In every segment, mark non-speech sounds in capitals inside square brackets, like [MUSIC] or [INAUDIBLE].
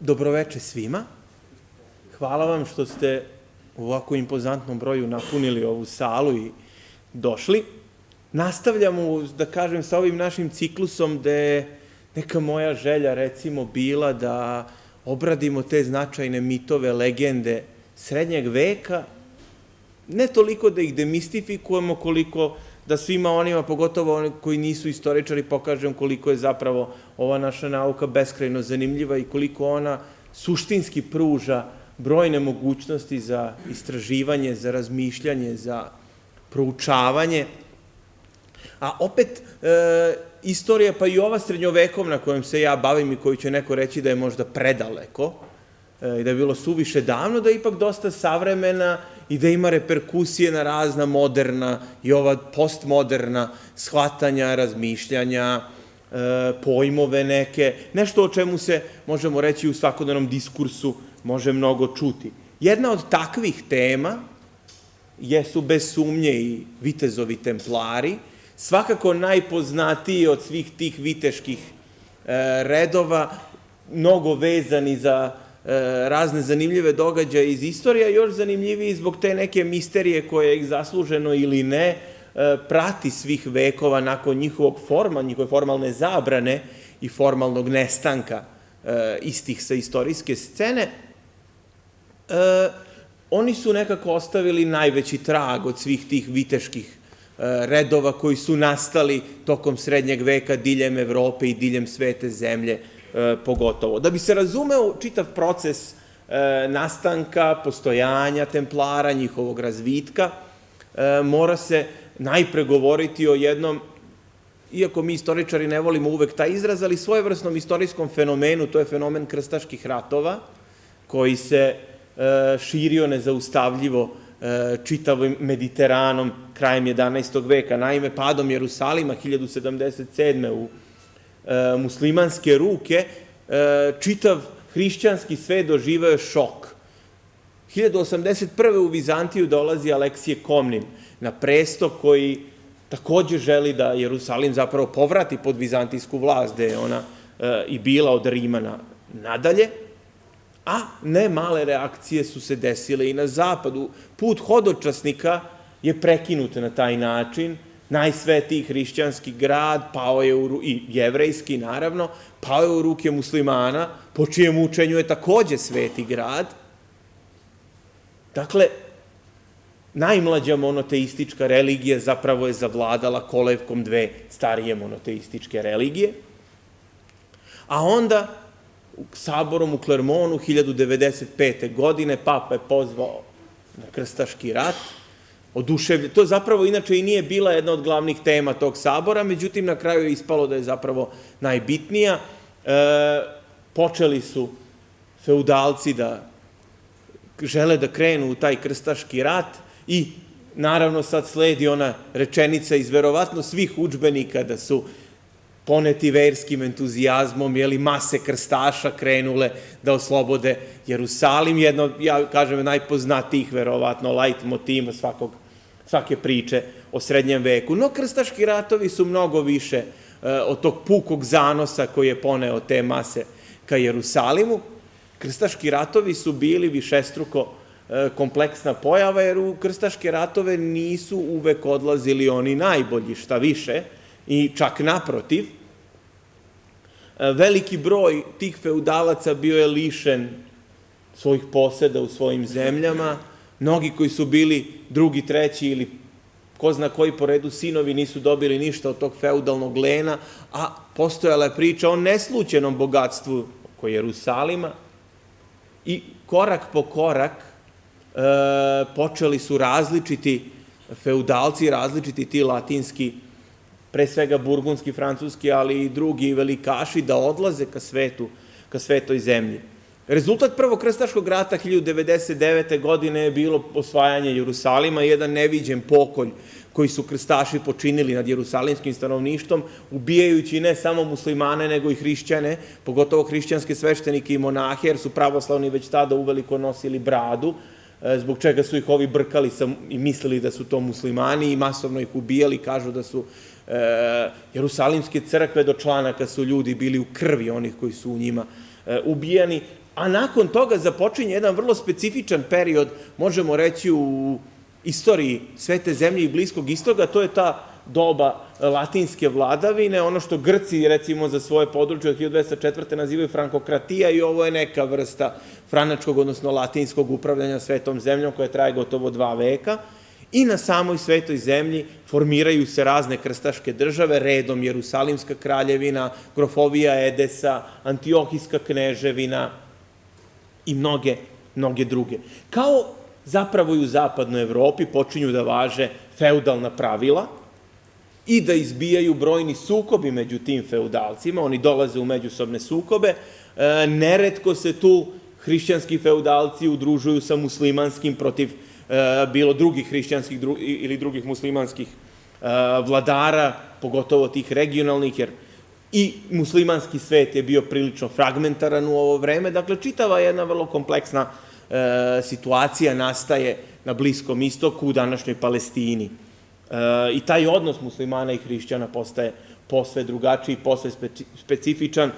Dobroveče svima. Hvala vam što ste u ovako impozantnom broju napunili ovu salu i došli. Nastavljamo, da kažem, sa ovim našim ciklusom gde je neka moja želja, recimo, bila da obradimo te značajne mitove, legende srednjeg veka, ne toliko da ih demistifikujemo, koliko da svima onima, pogotovo oni koji nisu istoričari, pokažem koliko je zapravo ova naša nauka beskrajno zanimljiva i koliko ona suštinski pruža brojne mogućnosti za istraživanje, za razmišljanje, za proučavanje. A opet, e, istorija, pa i ova srednjovekovna kojom se ja bavim i koju će neko reći da je možda predaleko, e, i da je bilo suviše davno, da je ipak dosta savremena i da ima reperkusije na razna moderna i ova postmoderna shvatanja, razmišljanja, e, pojmove neke, nešto o čemu se, možemo reći, u svakodnevnom diskursu može mnogo čuti. Jedna od takvih tema jesu bez sumnje i vitezovi templari, svakako najpoznatiji od svih tih viteških e, redova, mnogo vezani za razne zanimljive događaje iz istorije, još zanimljiviji zbog te neke misterije koje ih zasluženo ili ne e, prati svih vekova nakon njihovog forma, njihove formalne zabrane i formalnog nestanka e, istih sa istorijske scene, oni su nekako ostavili najveći trag od svih tih viteških redova koji su nastali tokom srednjeg veka diljem Evrope i diljem svete zemlje, E, pogotovo. Da bi se razumeo čitav proces e, nastanka, postojanja templara, njihovog razvitka, e, mora se najpre govoriti o jednom, iako mi istoričari ne volimo uvek taj izraz, ali svojevrsnom istorijskom fenomenu, to je fenomen krstaških ratova, koji se širio nezaustavljivo čitavim Mediteranom krajem 11. veka. Naime, padom Jerusalima 1077. u E, muslimanske ruke, e, čitav hrišćanski svet doživao je šok. 1081. u Vizantiju dolazi Aleksije Komnin na presto koji takođe želi da Jerusalim zapravo povrati pod vizantijsku vlast, gde je ona e, i bila od Rimana nadalje, a ne male reakcije su se desile i na zapadu. Put hodočasnika je prekinut na taj način, najsvetiji hrišćanski grad, pao je u, i jevrejski naravno, pao je u ruke muslimana, po čijem učenju je takođe sveti grad. Dakle, najmlađa monoteistička religija zapravo je zavladala kolevkom dve starije monoteističke religije, a onda saborom u Klermonu 1095. godine papa je pozvao na krstaški rat, oduševljen. To zapravo inače i nije bila jedna od glavnih tema tog sabora, međutim na kraju je ispalo da je zapravo najbitnija. E, počeli su feudalci da žele da krenu u taj krstaški rat i naravno sad sledi ona rečenica iz verovatno svih učbenika da su poneti verskim entuzijazmom, jeli mase krstaša krenule da oslobode Jerusalim, jedno, ja kažem, najpoznatijih verovatno light motiva svakog svake priče o srednjem veku. No, krstaški ratovi su mnogo više e, od tog pukog zanosa koji je poneo te mase ka Jerusalimu. Krstaški ratovi su bili višestruko e, kompleksna pojava, jer u krstaške ratove nisu uvek odlazili oni najbolji, šta više, i čak naprotiv. E, veliki broj tih feudalaca bio je lišen svojih poseda u svojim zemljama, Mnogi koji su bili drugi, treći ili ko zna koji po redu sinovi nisu dobili ništa od tog feudalnog lena, a postojala je priča o neslučenom bogatstvu oko Jerusalima i korak po korak e, počeli su različiti feudalci, različiti ti latinski, pre svega burgundski, francuski, ali i drugi velikaši da odlaze ka svetu, ka svetoj zemlji. Rezultat prvog krstaškog rata 1099. godine je bilo osvajanje Jerusalima, jedan neviđen pokolj koji su krstaši počinili nad jerusalimskim stanovništvom, ubijajući ne samo muslimane, nego i hrišćane, pogotovo hrišćanske sveštenike i monahe, jer su pravoslavni već tada uveliko nosili bradu, e, zbog čega su ih ovi brkali i mislili da su to muslimani i masovno ih ubijali, kažu da su e, jerusalimske crkve do članaka su ljudi bili u krvi onih koji su u njima e, ubijani a nakon toga započinje jedan vrlo specifičan period, možemo reći u istoriji svete zemlje i bliskog istoga, to je ta doba latinske vladavine, ono što Grci, recimo, za svoje područje od 1204. nazivaju frankokratija i ovo je neka vrsta franačkog, odnosno latinskog upravljanja svetom zemljom koja traje gotovo dva veka. I na samoj svetoj zemlji formiraju se razne krstaške države, redom Jerusalimska kraljevina, Grofovija Edesa, Antiohijska kneževina i mnoge, mnoge druge. Kao zapravo i u zapadnoj Evropi počinju da važe feudalna pravila, i da izbijaju brojni sukobi među tim feudalcima, oni dolaze u međusobne sukobe, e, neretko se tu hrišćanski feudalci udružuju sa muslimanskim protiv e, bilo drugih hrišćanskih ili drugih muslimanskih e, vladara, pogotovo tih regionalnih, jer i muslimanski svet je bio prilično fragmentaran u ovo vreme, dakle čitava jedna vrlo kompleksna situacija nastaje na Bliskom istoku, u današnjoj Palestini. I taj odnos muslimana i hrišćana postaje posve drugačiji, posve specifičan.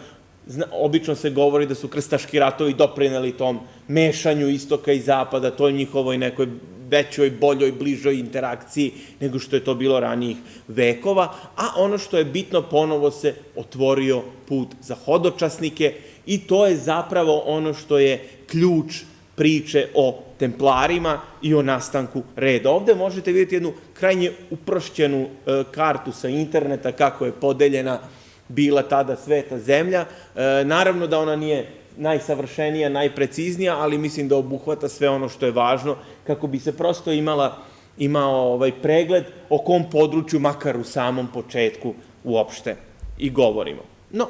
Obično se govori da su krstaški ratovi doprineli tom mešanju istoka i zapada, toj njihovoj nekoj većoj, boljoj, bližoj interakciji nego što je to bilo ranijih vekova, a ono što je bitno, ponovo se otvorio put za hodočasnike i to je zapravo ono što je ključ priče o templarima i o nastanku reda. Ovde možete vidjeti jednu krajnje uprošćenu e, kartu sa interneta, kako je podeljena bila tada sveta zemlja. E, naravno da ona nije najsavršenija, najpreciznija, ali mislim da obuhvata sve ono što je važno, kako bi se prosto imala, imao ovaj pregled o kom području, makar u samom početku, uopšte i govorimo. No,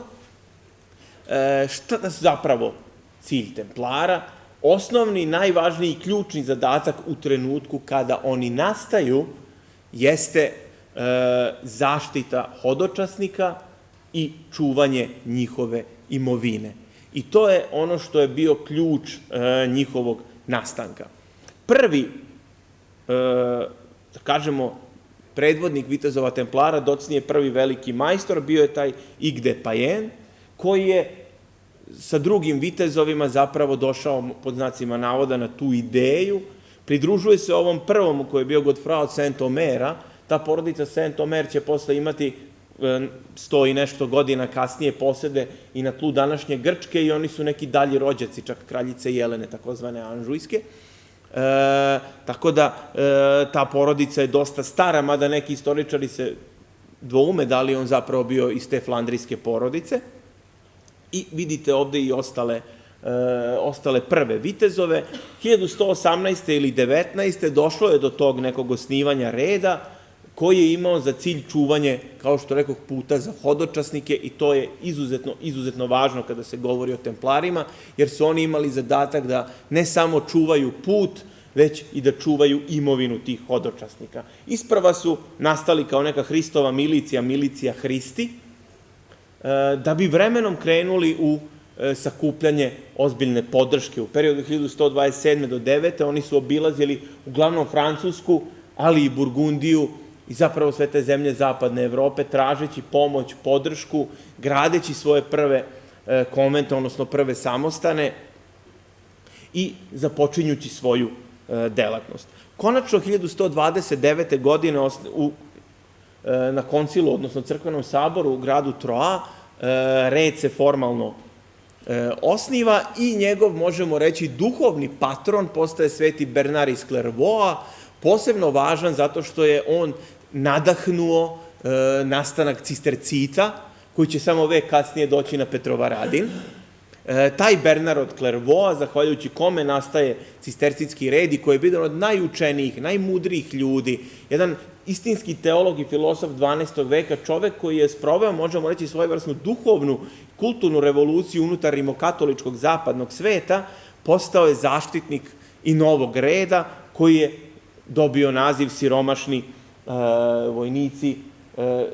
e, šta su zapravo cilj templara? osnovni, najvažniji, ključni zadatak u trenutku kada oni nastaju jeste e, zaštita hodočasnika i čuvanje njihove imovine. I to je ono što je bio ključ e, njihovog nastanka. Prvi, e, da kažemo, predvodnik Vitezova Templara, docnije prvi veliki majstor, bio je taj Igde Pajen, koji je sa drugim vitezovima zapravo došao, pod znacima navoda, na tu ideju, pridružuje se ovom prvom koji je bio Godfrey od Saint-Omera, ta porodica Saint-Omer će posle imati sto i nešto godina kasnije posede i na tlu današnje Grčke i oni su neki dalji rođaci, čak kraljice Jelene, takozvane Anžujske. E, tako da e, ta porodica je dosta stara, mada neki istoričari se dvoume da li on zapravo bio iz te flandrijske porodice. I vidite ovde i ostale, e, ostale prve vitezove. 1118. ili 19. došlo je do tog nekog osnivanja reda koji je imao za cilj čuvanje, kao što rekao, puta za hodočasnike i to je izuzetno, izuzetno važno kada se govori o templarima, jer su oni imali zadatak da ne samo čuvaju put, već i da čuvaju imovinu tih hodočasnika. Isprava su nastali kao neka Hristova milicija, milicija Hristi, E, da bi vremenom krenuli u e, sakupljanje ozbiljne podrške. U periodu 1127. do 9. oni su obilazili uglavnom Francusku, ali i Burgundiju i zapravo sve te zemlje zapadne Evrope, tražeći pomoć, podršku, gradeći svoje prve e, konvente, odnosno prve samostane i započinjući svoju delatnost. Konačno, 1129. godine u E, na koncilu, odnosno crkvenom saboru u gradu Troa, e, red se formalno e, osniva i njegov, možemo reći, duhovni patron postaje sveti Bernard iz Clairvaux, posebno važan zato što je on nadahnuo nastanak cistercita, koji će samo vek kasnije doći na Petrovaradin. Taj Bernard od Clairvaux, zahvaljujući kome nastaje cistercitski red i koji je bio od najučenijih, najmudrijih ljudi, jedan istinski teolog i filosof 12. veka, čovek koji je sproveo, možemo reći, svojevrsnu duhovnu, kulturnu revoluciju unutar rimokatoličkog zapadnog sveta, postao je zaštitnik i novog reda, koji je dobio naziv siromašni e, vojnici e,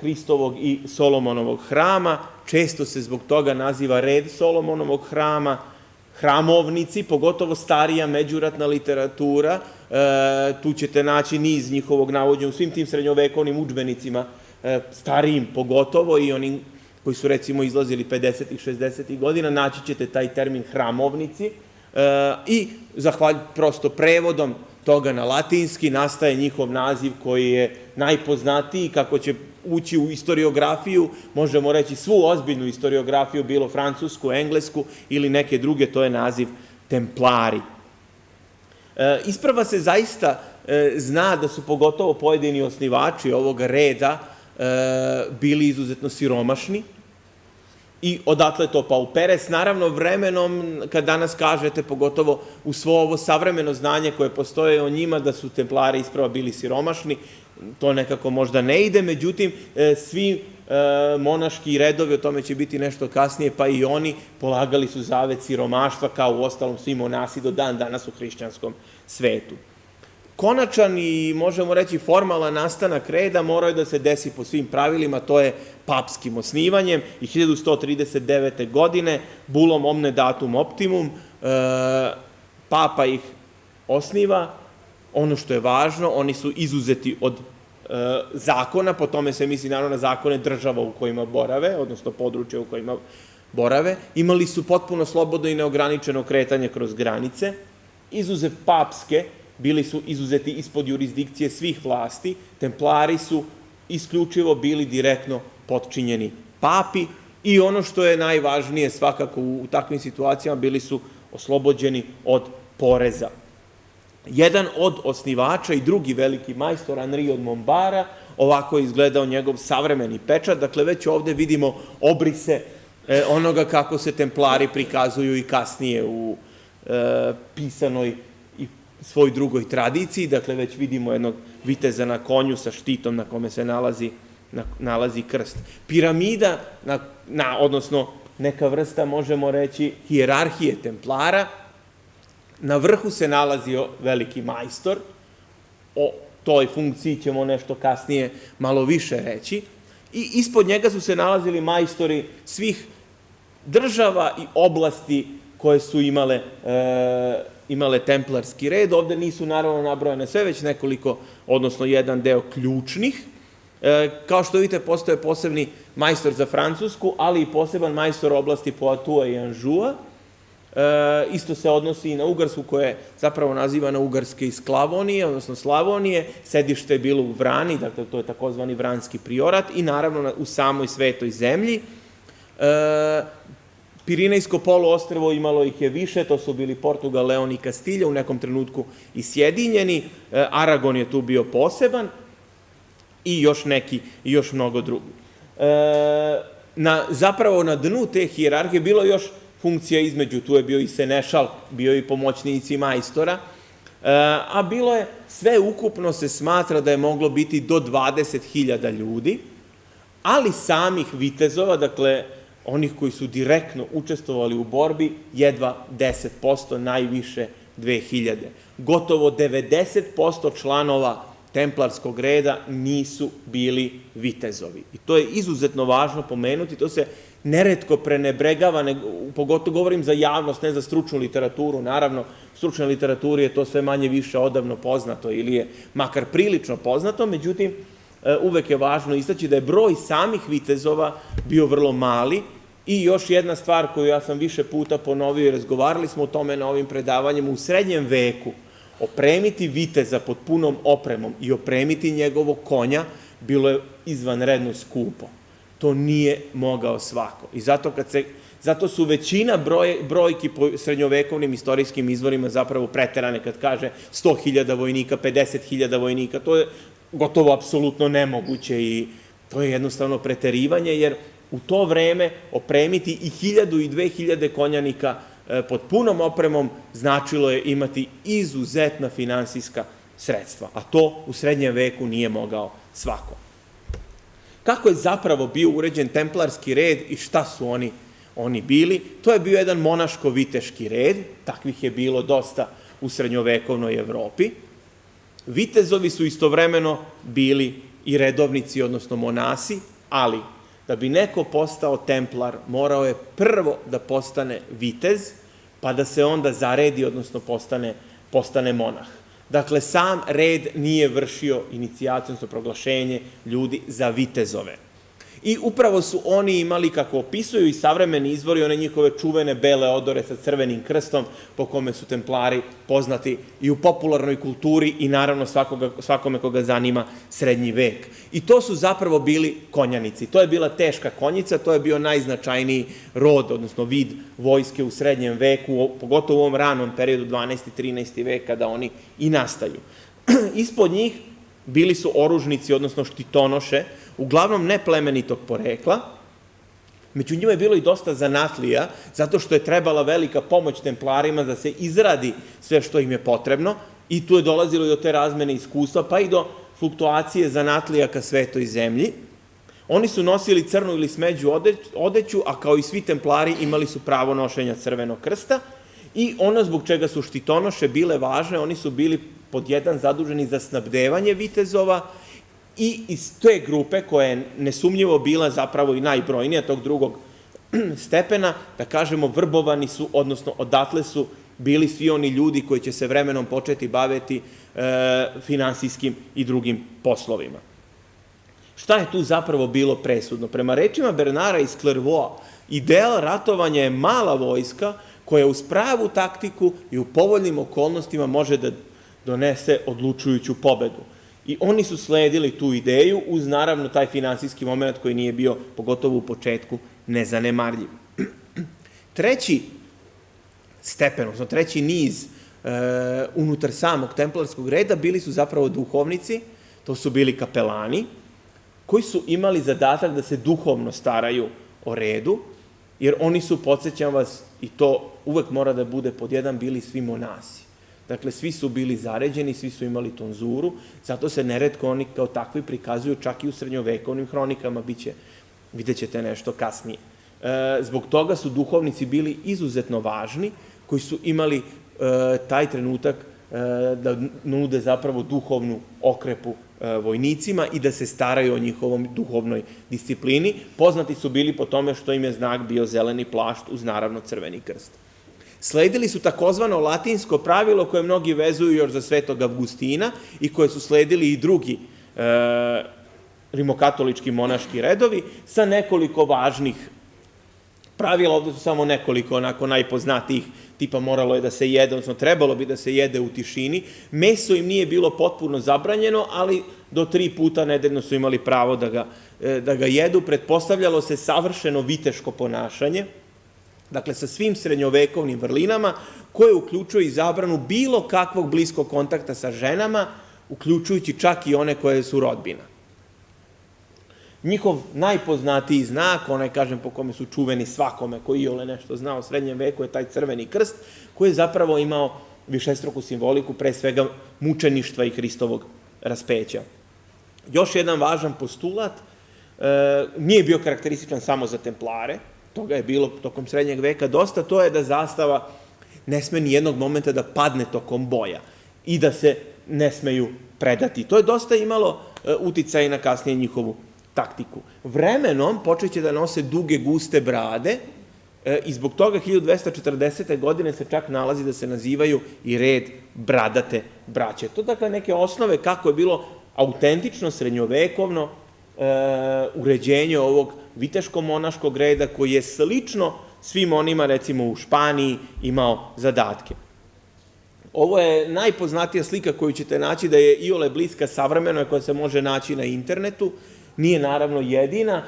Hristovog i Solomonovog hrama. Često se zbog toga naziva red Solomonovog hrama, hramovnici, pogotovo starija međuratna literatura, e, tu ćete naći niz njihovog navođenja u svim tim srednjovekovnim učbenicima, e, starijim pogotovo i onim koji su recimo izlazili 50. i 60. godina, naći ćete taj termin hramovnici e, i zahvalj prosto prevodom toga na latinski nastaje njihov naziv koji je najpoznatiji, kako će ući u istoriografiju, možemo reći svu ozbiljnu istoriografiju, bilo francusku, englesku ili neke druge, to je naziv templari. E, isprava se zaista e, zna da su pogotovo pojedini osnivači ovog reda e, bili izuzetno siromašni, I odatle to pa u Peres. Naravno, vremenom, kad danas kažete, pogotovo u svo ovo savremeno znanje koje postoje o njima, da su templari isprava bili siromašni, to nekako možda ne ide, međutim, e, svi e, monaški redovi, o tome će biti nešto kasnije, pa i oni polagali su zavet siromaštva, kao u ostalom svi monasi do dan danas u hrišćanskom svetu. Konačan i, možemo reći, formalan nastanak reda morao je da se desi po svim pravilima, to je papskim osnivanjem i 1139. godine, bulom omne datum optimum, e, papa ih osniva, ono što je važno, oni su izuzeti od e, zakona, po tome se misli naravno na zakone država u kojima borave, odnosno područja u kojima borave, imali su potpuno slobodno i neograničeno kretanje kroz granice, izuzev papske, bili su izuzeti ispod jurisdikcije svih vlasti, templari su isključivo bili direktno potčinjeni papi i ono što je najvažnije svakako u, takvim situacijama bili su oslobođeni od poreza. Jedan od osnivača i drugi veliki majstor, Henri od Mombara, ovako je izgledao njegov savremeni pečat, dakle već ovde vidimo obrise e, onoga kako se templari prikazuju i kasnije u e, pisanoj svoj drugoj tradiciji, dakle već vidimo jednog viteza na konju sa štitom na kome se nalazi, na, nalazi krst. Piramida, na, na, odnosno neka vrsta, možemo reći, hijerarhije templara, na vrhu se nalazio veliki majstor, o toj funkciji ćemo nešto kasnije malo više reći, i ispod njega su se nalazili majstori svih država i oblasti koje su imale e, imale templarski red. Ovde nisu naravno nabrojene sve, već nekoliko, odnosno jedan deo ključnih. E, kao što vidite, postoje posebni majstor za Francusku, ali i poseban majstor oblasti Poitou i Anjoua. E, isto se odnosi i na Ugarsku, koja je zapravo nazivana Ugarske iz Klavonije, odnosno Slavonije. Sedište je bilo u Vrani, dakle to je takozvani Vranski priorat i naravno u samoj svetoj zemlji. E, Pirinejsko poluostrvo imalo ih je više, to su bili Portugal, Leon i Kastilja, u nekom trenutku i Sjedinjeni, e, Aragon je tu bio poseban i još neki, i još mnogo drugi. E, na, zapravo na dnu te hijerarhije bilo još funkcija između, tu je bio i Senešal, bio i pomoćnici majstora, e, a bilo je, sve ukupno se smatra da je moglo biti do 20.000 ljudi, ali samih vitezova, dakle, onih koji su direktno učestvovali u borbi, jedva 10%, najviše 2000. Gotovo 90% članova templarskog reda nisu bili vitezovi. I to je izuzetno važno pomenuti, to se neretko prenebregava, ne, pogotovo govorim za javnost, ne za stručnu literaturu, naravno, stručnoj literaturi je to sve manje više odavno poznato ili je makar prilično poznato, međutim, uvek je važno istaći da je broj samih vitezova bio vrlo mali, I još jedna stvar koju ja sam više puta ponovio i razgovarali smo o tome na ovim predavanjima, u srednjem veku opremiti viteza pod punom opremom i opremiti njegovog konja bilo je izvanredno skupo. To nije mogao svako. I zato kad se Zato su većina broj, brojki po srednjovekovnim istorijskim izvorima zapravo preterane kad kaže 100.000 vojnika, 50.000 vojnika. To je gotovo apsolutno nemoguće i to je jednostavno preterivanje, jer u to vreme opremiti i hiljadu i dve hiljade konjanika e, pod punom opremom značilo je imati izuzetna finansijska sredstva, a to u srednjem veku nije mogao svako. Kako je zapravo bio uređen templarski red i šta su oni, oni bili? To je bio jedan monaško-viteški red, takvih je bilo dosta u srednjovekovnoj Evropi. Vitezovi su istovremeno bili i redovnici, odnosno monasi, ali da bi neko postao templar, morao je prvo da postane vitez, pa da se onda zaredi, odnosno postane, postane monah. Dakle, sam red nije vršio inicijaciju, odnosno proglašenje ljudi za vitezove. I upravo su oni imali, kako opisuju i savremeni izvori, one njihove čuvene bele odore sa crvenim krstom, po kome su templari poznati i u popularnoj kulturi i naravno svakoga, svakome koga zanima srednji vek. I to su zapravo bili konjanici. To je bila teška konjica, to je bio najznačajniji rod, odnosno vid vojske u srednjem veku, pogotovo u ovom ranom periodu 12. i 13. vek, kada oni i nastaju. [CLEARS THROAT] Ispod njih bili su oružnici, odnosno štitonoše, uglavnom neplemenitog porekla, među njima je bilo i dosta zanatlija, zato što je trebala velika pomoć templarima da se izradi sve što im je potrebno, i tu je dolazilo i do te razmene iskustva, pa i do fluktuacije zanatlija ka svetoj zemlji. Oni su nosili crnu ili smeđu odeću, a kao i svi templari imali su pravo nošenja crvenog krsta, i ono zbog čega su štitonoše bile važne, oni su bili pod jedan zaduženi za snabdevanje vitezova i iz te grupe, koja je nesumnjivo bila zapravo i najbrojnija tog drugog [CLEARS THROAT] stepena, da kažemo, vrbovani su, odnosno odatle su bili svi oni ljudi koji će se vremenom početi baviti e, finansijskim i drugim poslovima. Šta je tu zapravo bilo presudno? Prema rečima Bernara iz Clairvaux, ideal ratovanja je mala vojska koja uz pravu taktiku i u povoljnim okolnostima može da donese odlučujuću pobedu. I oni su sledili tu ideju uz naravno taj finansijski moment koji nije bio, pogotovo u početku, nezanemarljiv. [CLEARS THROAT] Treći stepen, odnosno treći niz e, unutar samog templarskog reda bili su zapravo duhovnici, to su bili kapelani, koji su imali zadatak da se duhovno staraju o redu, jer oni su, podsjećam vas, i to uvek mora da bude pod jedan, bili svi monasi. Dakle, svi su bili zaređeni, svi su imali tonzuru, zato se neretko oni kao takvi prikazuju čak i u srednjovekovnim hronikama, biće, vidjet ćete nešto kasnije. E, zbog toga su duhovnici bili izuzetno važni, koji su imali e, taj trenutak e, da nude zapravo duhovnu okrepu vojnicima i da se staraju o njihovom duhovnoj disciplini. Poznati su bili po tome što im je znak bio zeleni plašt uz naravno crveni krst. Sledili su takozvano latinsko pravilo koje mnogi vezuju još za svetog Avgustina i koje su sledili i drugi e, rimokatolički monaški redovi sa nekoliko važnih pravila, ovde su samo nekoliko onako najpoznatijih, tipa moralo je da se jede, odnosno trebalo bi da se jede u tišini. Meso im nije bilo potpuno zabranjeno, ali do tri puta nedeljno su imali pravo da ga, e, da ga jedu. Pretpostavljalo se savršeno viteško ponašanje, Dakle, sa svim srednjovekovnim vrlinama, koje uključuje i zabranu bilo kakvog bliskog kontakta sa ženama, uključujući čak i one koje su rodbina. Njihov najpoznatiji znak, onaj, kažem, po kome su čuveni svakome koji ole nešto zna o srednjem veku, je taj crveni krst, koji je zapravo imao višestruku simboliku, pre svega mučeništva i Hristovog raspeća. Još jedan važan postulat, e, nije bio karakterističan samo za templare, toga je bilo tokom srednjeg veka dosta, to je da zastava ne sme ni jednog momenta da padne tokom boja i da se ne smeju predati. To je dosta imalo e, uticaj na kasnije njihovu taktiku. Vremenom počeće da nose duge, guste brade e, i zbog toga 1240. godine se čak nalazi da se nazivaju i red bradate braće. To dakle neke osnove kako je bilo autentično, srednjovekovno, uređenje ovog viteško-monaškog reda koji je slično svim onima, recimo u Španiji, imao zadatke. Ovo je najpoznatija slika koju ćete naći da je iole bliska savremenoj koja se može naći na internetu. Nije naravno jedina.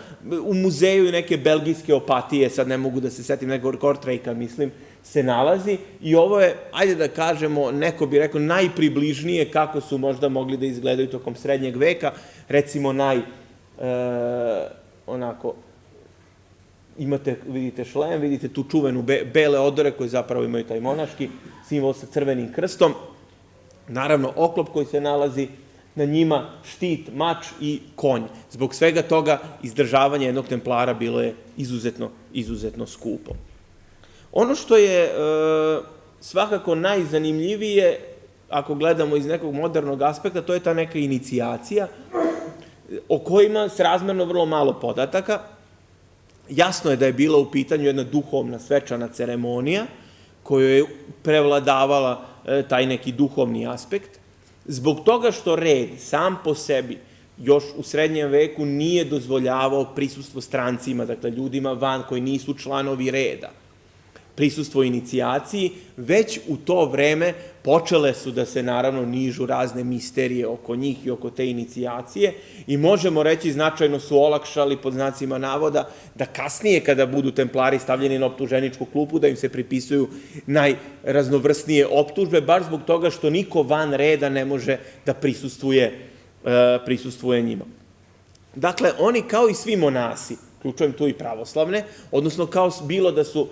U muzeju neke belgijske opatije, sad ne mogu da se setim, nego Kortrejka, mislim, se nalazi. I ovo je, ajde da kažemo, neko bi rekao najpribližnije kako su možda mogli da izgledaju tokom srednjeg veka. Recimo naj e, onako, imate, vidite šlem, vidite tu čuvenu be, bele odore koje zapravo imaju taj monaški simbol sa crvenim krstom, naravno oklop koji se nalazi na njima, štit, mač i konj. Zbog svega toga izdržavanje jednog templara bilo je izuzetno, izuzetno skupo. Ono što je e, svakako najzanimljivije, ako gledamo iz nekog modernog aspekta, to je ta neka inicijacija, o kojima se razmerno vrlo malo podataka. Jasno je da je bila u pitanju jedna duhovna svečana ceremonija koju je prevladavala e, taj neki duhovni aspekt. Zbog toga što red sam po sebi još u srednjem veku nije dozvoljavao prisustvo strancima, dakle ljudima van koji nisu članovi reda prisustvo inicijaciji, već u to vreme počele su da se naravno nižu razne misterije oko njih i oko te inicijacije i možemo reći značajno su olakšali pod znacima navoda da kasnije kada budu templari stavljeni na optuženičku klupu da im se pripisuju najraznovrsnije optužbe, bar zbog toga što niko van reda ne može da prisustuje, e, prisustuje njima. Dakle, oni kao i svi monasi, ključujem tu i pravoslavne, odnosno kao bilo da su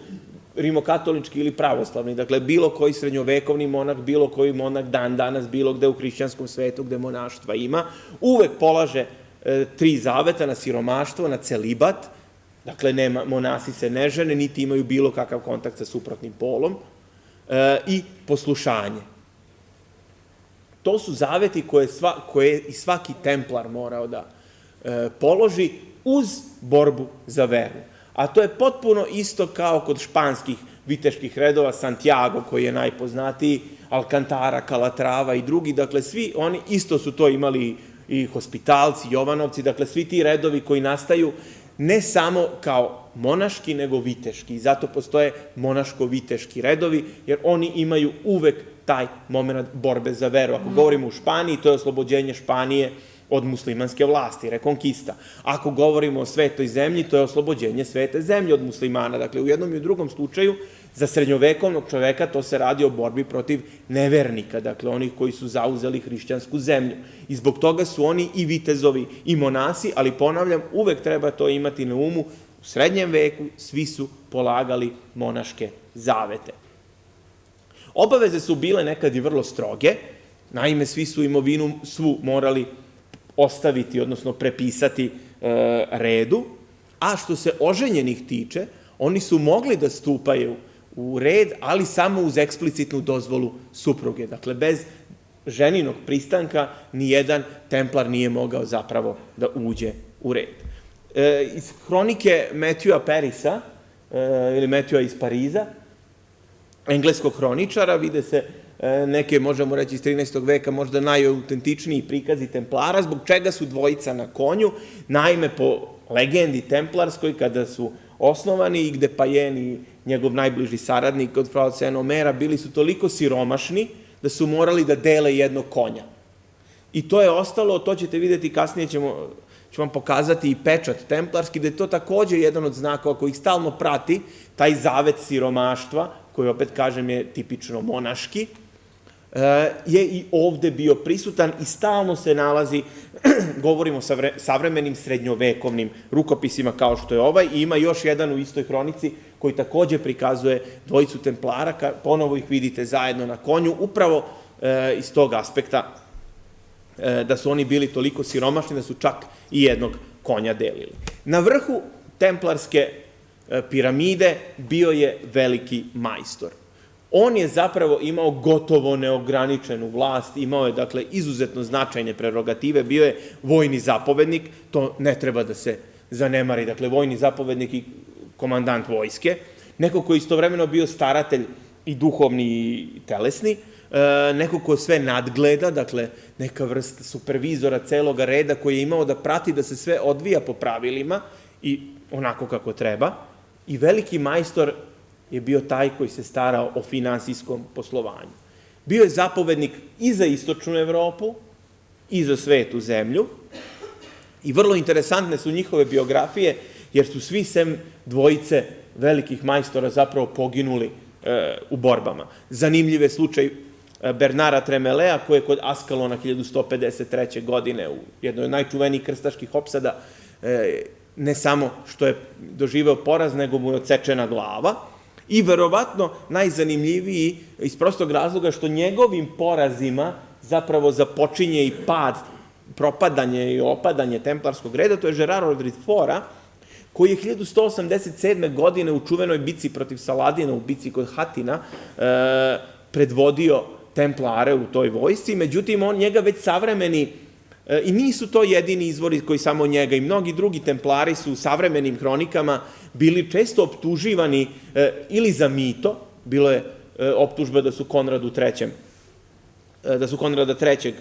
rimokatolički ili pravoslavni, dakle bilo koji srednjovekovni monak, bilo koji monak dan danas, bilo gde u hrišćanskom svetu gde monaštva ima, uvek polaže e, tri zaveta na siromaštvo, na celibat, dakle nema, monasi se ne žene, niti imaju bilo kakav kontakt sa suprotnim polom, e, i poslušanje. To su zaveti koje, sva, koje i svaki templar morao da e, položi uz borbu za veru a to je potpuno isto kao kod španskih viteških redova, Santiago koji je najpoznatiji, Alcantara, Calatrava i drugi, dakle svi oni isto su to imali i hospitalci, Jovanovci, dakle svi ti redovi koji nastaju ne samo kao monaški, nego viteški. I zato postoje monaško-viteški redovi, jer oni imaju uvek taj moment borbe za veru. Ako govorimo u Španiji, to je oslobođenje Španije od muslimanske vlasti, rekonkista. Ako govorimo o svetoj zemlji, to je oslobođenje svete zemlje od muslimana. Dakle, u jednom i u drugom slučaju, za srednjovekovnog čoveka to se radi o borbi protiv nevernika, dakle onih koji su zauzeli hrišćansku zemlju. I zbog toga su oni i vitezovi i monasi, ali ponavljam, uvek treba to imati na umu, u srednjem veku svi su polagali monaške zavete. Obaveze su bile nekad i vrlo stroge, naime svi su imovinu svu morali ostaviti, odnosno prepisati e, redu, a što se oženjenih tiče, oni su mogli da stupaju u red, ali samo uz eksplicitnu dozvolu supruge. Dakle, bez ženinog pristanka nijedan templar nije mogao zapravo da uđe u red. E, iz hronike Matthewa Perisa, e, ili Matthewa iz Pariza, engleskog hroničara, vide se neke, možemo reći, iz 13. veka, možda najautentičniji prikazi Templara, zbog čega su dvojica na konju, naime po legendi Templarskoj, kada su osnovani i gde Pajen i njegov najbliži saradnik od Frau Cenomera bili su toliko siromašni da su morali da dele jednog konja. I to je ostalo, to ćete videti kasnije, ćemo, ću vam pokazati i pečat templarski, da je to takođe jedan od znakova koji ih stalno prati, taj zavet siromaštva, koji opet kažem je tipično monaški, E, je i ovde bio prisutan i stalno se nalazi, [CLEARS THROAT] govorimo o savremenim srednjovekovnim rukopisima kao što je ovaj, i ima još jedan u istoj hronici koji takođe prikazuje dvojicu templara, ponovo ih vidite zajedno na konju, upravo e, iz tog aspekta e, da su oni bili toliko siromašni da su čak i jednog konja delili. Na vrhu templarske piramide bio je veliki majstor. On je zapravo imao gotovo neograničenu vlast, imao je, dakle, izuzetno značajne prerogative, bio je vojni zapovednik, to ne treba da se zanemari, dakle, vojni zapovednik i komandant vojske, neko ko je istovremeno bio staratelj i duhovni i telesni, e, neko ko sve nadgleda, dakle, neka vrsta supervizora celoga reda koji je imao da prati da se sve odvija po pravilima i onako kako treba, i veliki majstor je bio taj koji se starao o finansijskom poslovanju. Bio je zapovednik i za istočnu Evropu, i za svetu zemlju, i vrlo interesantne su njihove biografije, jer su svi sem dvojice velikih majstora zapravo poginuli e, u borbama. Zanimljiv je slučaj e, Bernara Tremelea, koji je kod Askalona 1153. godine u jednoj od najčuvenijih krstaških opsada, e, ne samo što je doživeo poraz, nego mu je odsečena glava, I verovatno najzanimljiviji iz prostog razloga što njegovim porazima zapravo započinje i pad, propadanje i opadanje templarskog reda, to je Gerard Rodrid Fora, koji je 1187. godine u čuvenoj bici protiv Saladina, u bici kod Hatina, e, predvodio templare u toj vojsci, međutim, on njega već savremeni I nisu to jedini izvori koji samo njega i mnogi drugi templari su u savremenim hronikama bili često optuživani e, ili za mito, bilo je e, optužba da su Konradu III da su Konrada III.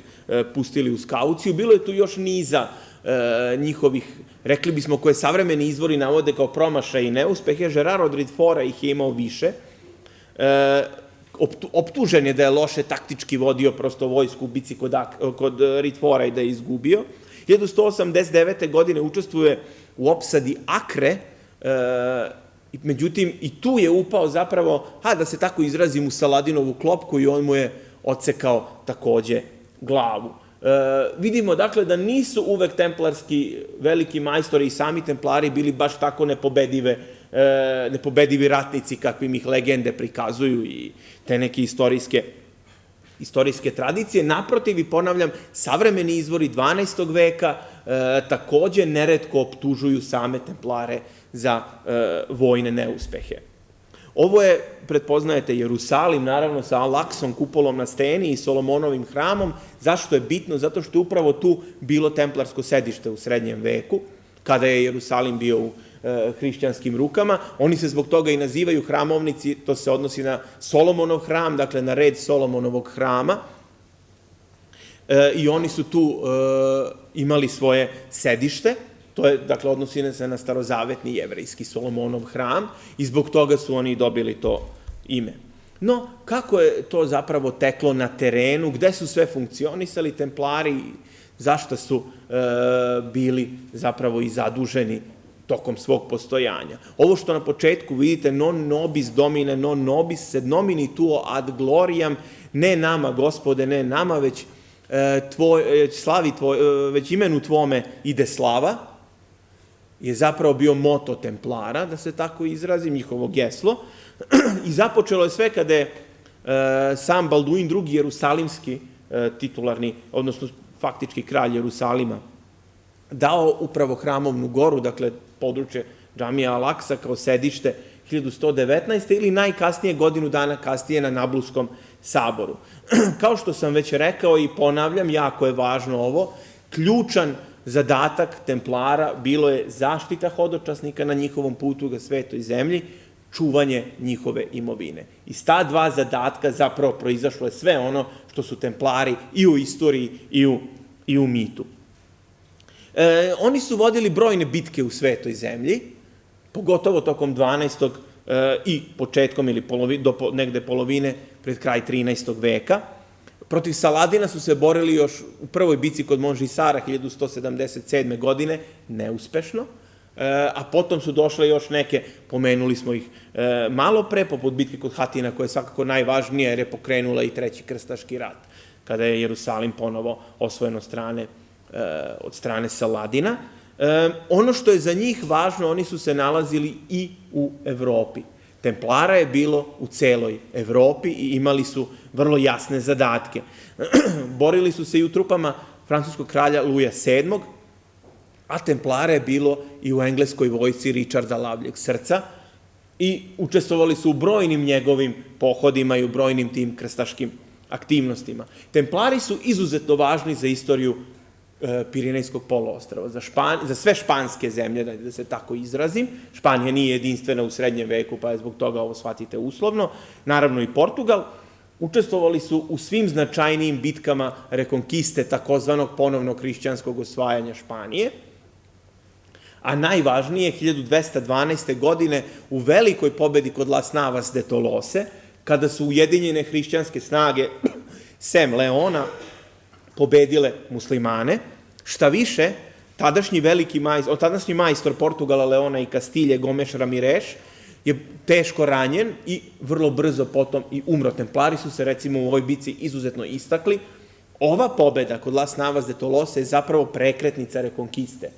pustili u skauciju. Bilo je tu još niza njihovih, rekli bismo, koje savremeni izvori navode kao promašaj i neuspehe. Gerard od Ridfora ih je imao više. Optužen je da je loše taktički vodio prosto vojsku u bici kod, kod Ritfora i da je izgubio. 1189. godine učestvuje u opsadi Akre, međutim, i tu je upao zapravo, ha, da se tako izrazim, u Saladinovu klopku i on mu je odsekao takođe glavu. E, vidimo, dakle, da nisu uvek templarski veliki majstori i sami templari bili baš tako nepobedive, e, nepobedivi ratnici kakvim ih legende prikazuju i te neke istorijske istorijske tradicije. Naprotiv, i ponavljam, savremeni izvori 12. veka e, takođe neretko optužuju same templare za e, vojne neuspehe. Ovo je, pretpoznajete, Jerusalim, naravno sa Alaksom, kupolom na steni i Solomonovim hramom. Zašto je bitno? Zato što je upravo tu bilo templarsko sedište u srednjem veku, kada je Jerusalim bio u hrišćanskim rukama. Oni se zbog toga i nazivaju hramovnici, to se odnosi na Solomonov hram, dakle na red Solomonovog hrama. E, I oni su tu e, imali svoje sedište. To je, dakle, odnosi se na starozavetni jevrejski Solomonov hram i zbog toga su oni dobili to ime. No, kako je to zapravo teklo na terenu, gde su sve funkcionisali templari, zašto su e, bili zapravo i zaduženi tokom svog postojanja. Ovo što na početku vidite, non nobis domine, non nobis sed nomini tuo ad gloriam, ne nama, gospode, ne nama, već, e, tvoj, e, slavi tvoj, e, već imenu tvome ide slava, je zapravo bio moto templara, da se tako izrazim, njihovo geslo. I započelo je sve kada je e, sam Balduin II. Jerusalimski e, titularni, odnosno faktički kralj Jerusalima, dao upravo hramovnu goru, dakle područje džamija Alaksa kao sedište 1119. ili najkasnije godinu dana kasnije na Nabluskom saboru. [CLEARS THROAT] Kao što sam već rekao i ponavljam, jako je važno ovo, ključan zadatak templara bilo je zaštita hodočasnika na njihovom putu ga svetoj zemlji, čuvanje njihove imovine. Iz ta dva zadatka zapravo proizašlo je sve ono što su templari i u istoriji i u, i u mitu. E, oni su vodili brojne bitke u svetoj zemlji, pogotovo tokom 12. E, i početkom ili polovi, do negde polovine pred kraj 13. veka. Protiv Saladina su se borili još u prvoj bici kod Monžisara 1177. godine, neuspešno, e, a potom su došle još neke, pomenuli smo ih e, malo pre, poput bitke kod Hatina, koja je svakako najvažnija, jer je pokrenula i treći krstaški rat, kada je Jerusalim ponovo osvojeno strane, e, od strane Saladina. Ono što je za njih važno, oni su se nalazili i u Evropi. Templara je bilo u celoj Evropi i imali su vrlo jasne zadatke. [CLEARS THROAT] Borili su se i u trupama francuskog kralja Luja VII, a Templara je bilo i u engleskoj vojci Richarda Lavljeg srca i učestvovali su u brojnim njegovim pohodima i u brojnim tim krstaškim aktivnostima. Templari su izuzetno važni za istoriju Pirinejskog poloostrava, za, Špan, za sve španske zemlje, da, da se tako izrazim. Španija nije jedinstvena u srednjem veku, pa je zbog toga ovo shvatite uslovno. Naravno i Portugal. Učestvovali su u svim značajnijim bitkama rekonkiste takozvanog ponovnog hrišćanskog osvajanja Španije. A najvažnije, 1212. godine u velikoj pobedi kod Las Navas de Tolose, kada su ujedinjene hrišćanske snage [CLEARS THROAT] Sem Leona pobedile muslimane. Šta više, tadašnji veliki majstor, tadašnji majstor Portugala, Leona i Kastilje, Gomeš Ramireš, je teško ranjen i vrlo brzo potom i umro. Templari su se recimo u ovoj bici izuzetno istakli. Ova pobeda kod Las Navas de Tolosa je zapravo prekretnica rekonkiste.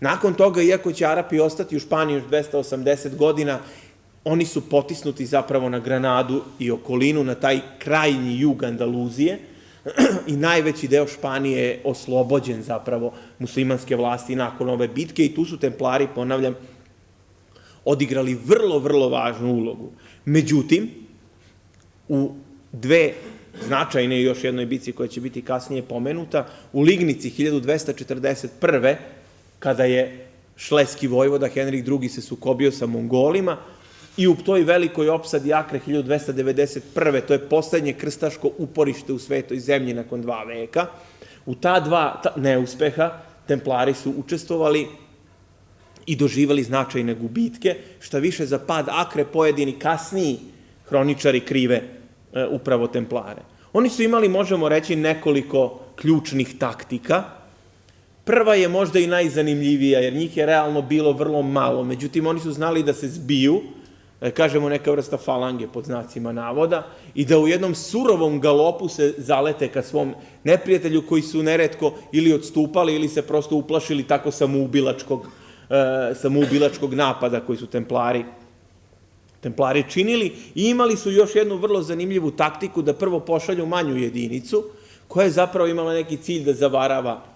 Nakon toga, iako će Arapi ostati u Španiji još 280 godina, oni su potisnuti zapravo na Granadu i okolinu, na taj krajnji jug Andaluzije, [CLEARS THROAT] i najveći deo Španije je oslobođen zapravo muslimanske vlasti nakon ove bitke i tu su templari, ponavljam, odigrali vrlo, vrlo važnu ulogu. Međutim, u dve značajne još jednoj bici koja će biti kasnije pomenuta, u Lignici 1241. kada je šleski vojvoda Henrik II. se sukobio sa Mongolima, i u toj velikoj opsadi Akre 1291. to je poslednje krstaško uporište u svetoj zemlji nakon dva veka. U ta dva neuspeha templari su učestvovali i doživali značajne gubitke, šta više za pad Akre pojedini kasniji hroničari krive e, upravo templare. Oni su imali, možemo reći, nekoliko ključnih taktika. Prva je možda i najzanimljivija, jer njih je realno bilo vrlo malo. Međutim, oni su znali da se zbiju, kažemo neka vrsta falange pod znacima navoda, i da u jednom surovom galopu se zalete ka svom neprijatelju koji su neretko ili odstupali ili se prosto uplašili tako samoubilačkog, e, samoubilačkog napada koji su templari templari činili. I imali su još jednu vrlo zanimljivu taktiku da prvo pošalju manju jedinicu, koja je zapravo imala neki cilj da zavarava e,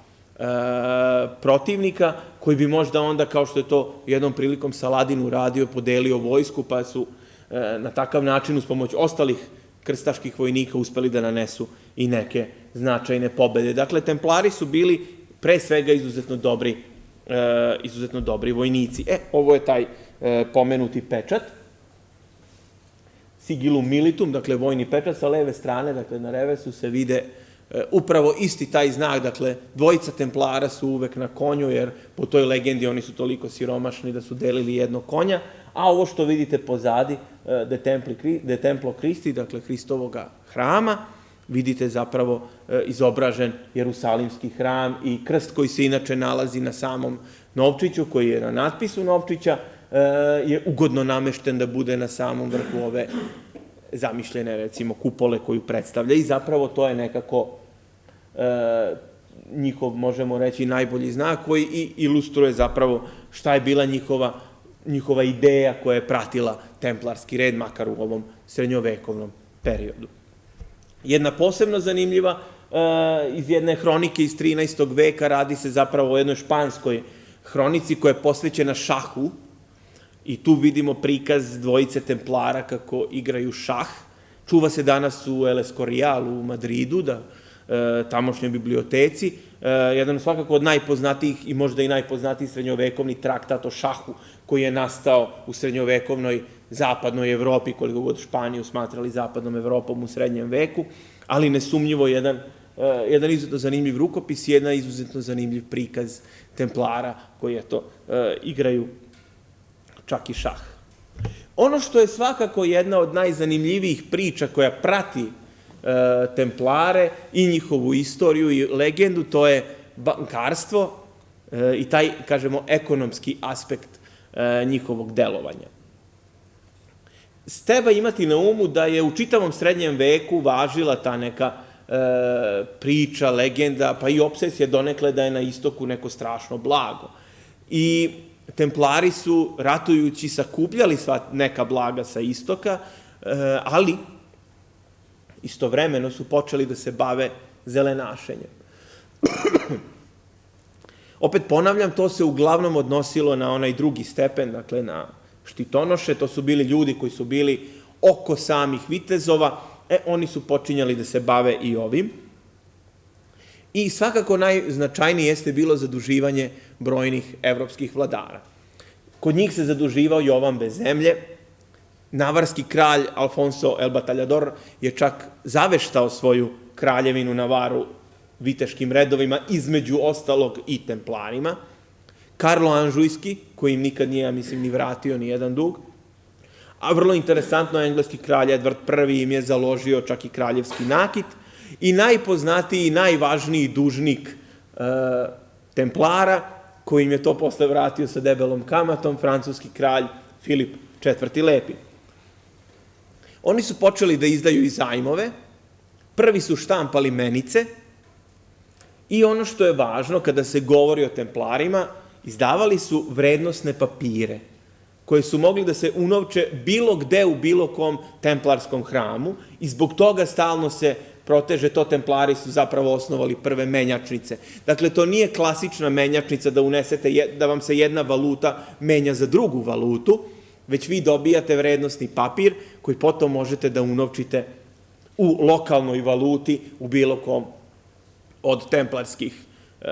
protivnika, koji bi možda onda, kao što je to jednom prilikom Saladin uradio, podelio vojsku, pa su e, na takav način, uz pomoć ostalih krstaških vojnika, uspeli da nanesu i neke značajne pobede. Dakle, templari su bili pre svega izuzetno dobri, e, izuzetno dobri vojnici. E, ovo je taj e, pomenuti pečat sigilum militum, dakle vojni pečat sa leve strane, dakle na revesu se vide e, upravo isti taj znak, dakle dvojica templara su uvek na konju, jer po toj legendi oni su toliko siromašni da su delili jedno konja, a ovo što vidite pozadi, e, de, templi, de Templo Christi, dakle Hristovoga hrama, vidite zapravo e, izobražen Jerusalimski hram i krst koji se inače nalazi na samom novčiću, koji je na natpisu novčića, je ugodno namešten da bude na samom vrhu ove zamišljene, recimo, kupole koju predstavlja. I zapravo to je nekako e, njihov, možemo reći, najbolji znak koji i ilustruje zapravo šta je bila njihova, njihova ideja koja je pratila templarski red, makar u ovom srednjovekovnom periodu. Jedna posebno zanimljiva e, iz jedne hronike iz 13. veka radi se zapravo o jednoj španskoj hronici koja je posvećena šahu, I tu vidimo prikaz dvojice templara kako igraju šah. Čuva se danas u El Escorial u Madridu, da, e, tamošnjoj biblioteci. E, jedan svakako od najpoznatijih i možda i najpoznatiji srednjovekovni traktat o šahu koji je nastao u srednjovekovnoj zapadnoj Evropi, koliko god Španiju smatrali zapadnom Evropom u srednjem veku, ali nesumnjivo jedan, e, jedan izuzetno zanimljiv rukopis i jedan izuzetno zanimljiv prikaz templara koji, eto, e, igraju čak i šah. Ono što je svakako jedna od najzanimljivijih priča koja prati e, templare i njihovu istoriju i legendu, to je bankarstvo e, i taj, kažemo, ekonomski aspekt e, njihovog delovanja. Treba imati na umu da je u čitavom srednjem veku važila ta neka e, priča, legenda, pa i obsesija donekle da je na istoku neko strašno blago. I templari su, ratujući, sakupljali sva neka blaga sa istoka, e, ali istovremeno su počeli da se bave zelenašenjem. [CLEARS THROAT] Opet ponavljam, to se uglavnom odnosilo na onaj drugi stepen, dakle na štitonoše, to su bili ljudi koji su bili oko samih vitezova, e, oni su počinjali da se bave i ovim. I svakako najznačajnije jeste bilo zaduživanje brojnih evropskih vladara. Kod njih se zaduživao Jovan bez zemlje, navarski kralj Alfonso el Bataljador je čak zaveštao svoju kraljevinu Navaru viteškim redovima, između ostalog i templarima. Karlo Anžujski, koji im nikad nije, ja mislim, ni vratio ni jedan dug. A vrlo interesantno, engleski kralj Edward I im je založio čak i kraljevski nakit. I najpoznatiji i najvažniji dužnik e, templara, koji im je to posle vratio sa debelom kamatom, francuski kralj Filip IV. Lepi. Oni su počeli da izdaju i zajmove, prvi su štampali menice i ono što je važno kada se govori o templarima, izdavali su vrednostne papire koje su mogli da se unovče bilo gde u bilo kom templarskom hramu i zbog toga stalno se proteže, to templari su zapravo osnovali prve menjačnice. Dakle, to nije klasična menjačnica da unesete, da vam se jedna valuta menja za drugu valutu, već vi dobijate vrednostni papir koji potom možete da unovčite u lokalnoj valuti u bilo kom od templarskih e,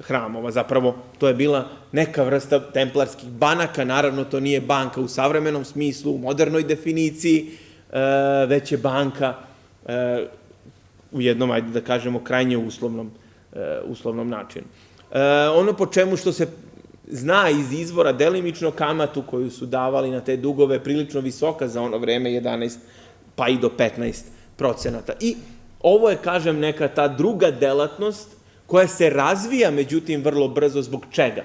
hramova. Zapravo, to je bila neka vrsta templarskih banaka, naravno to nije banka u savremenom smislu, u modernoj definiciji, e, već je banka e, u jednom, ajde da kažemo, krajnje uslovnom, e, uslovnom načinu. Ono po čemu što se zna iz izvora delimično kamatu koju su davali na te dugove prilično visoka za ono vreme, 11 pa i do 15 procenata. I ovo je, kažem, neka ta druga delatnost koja se razvija, međutim, vrlo brzo zbog čega?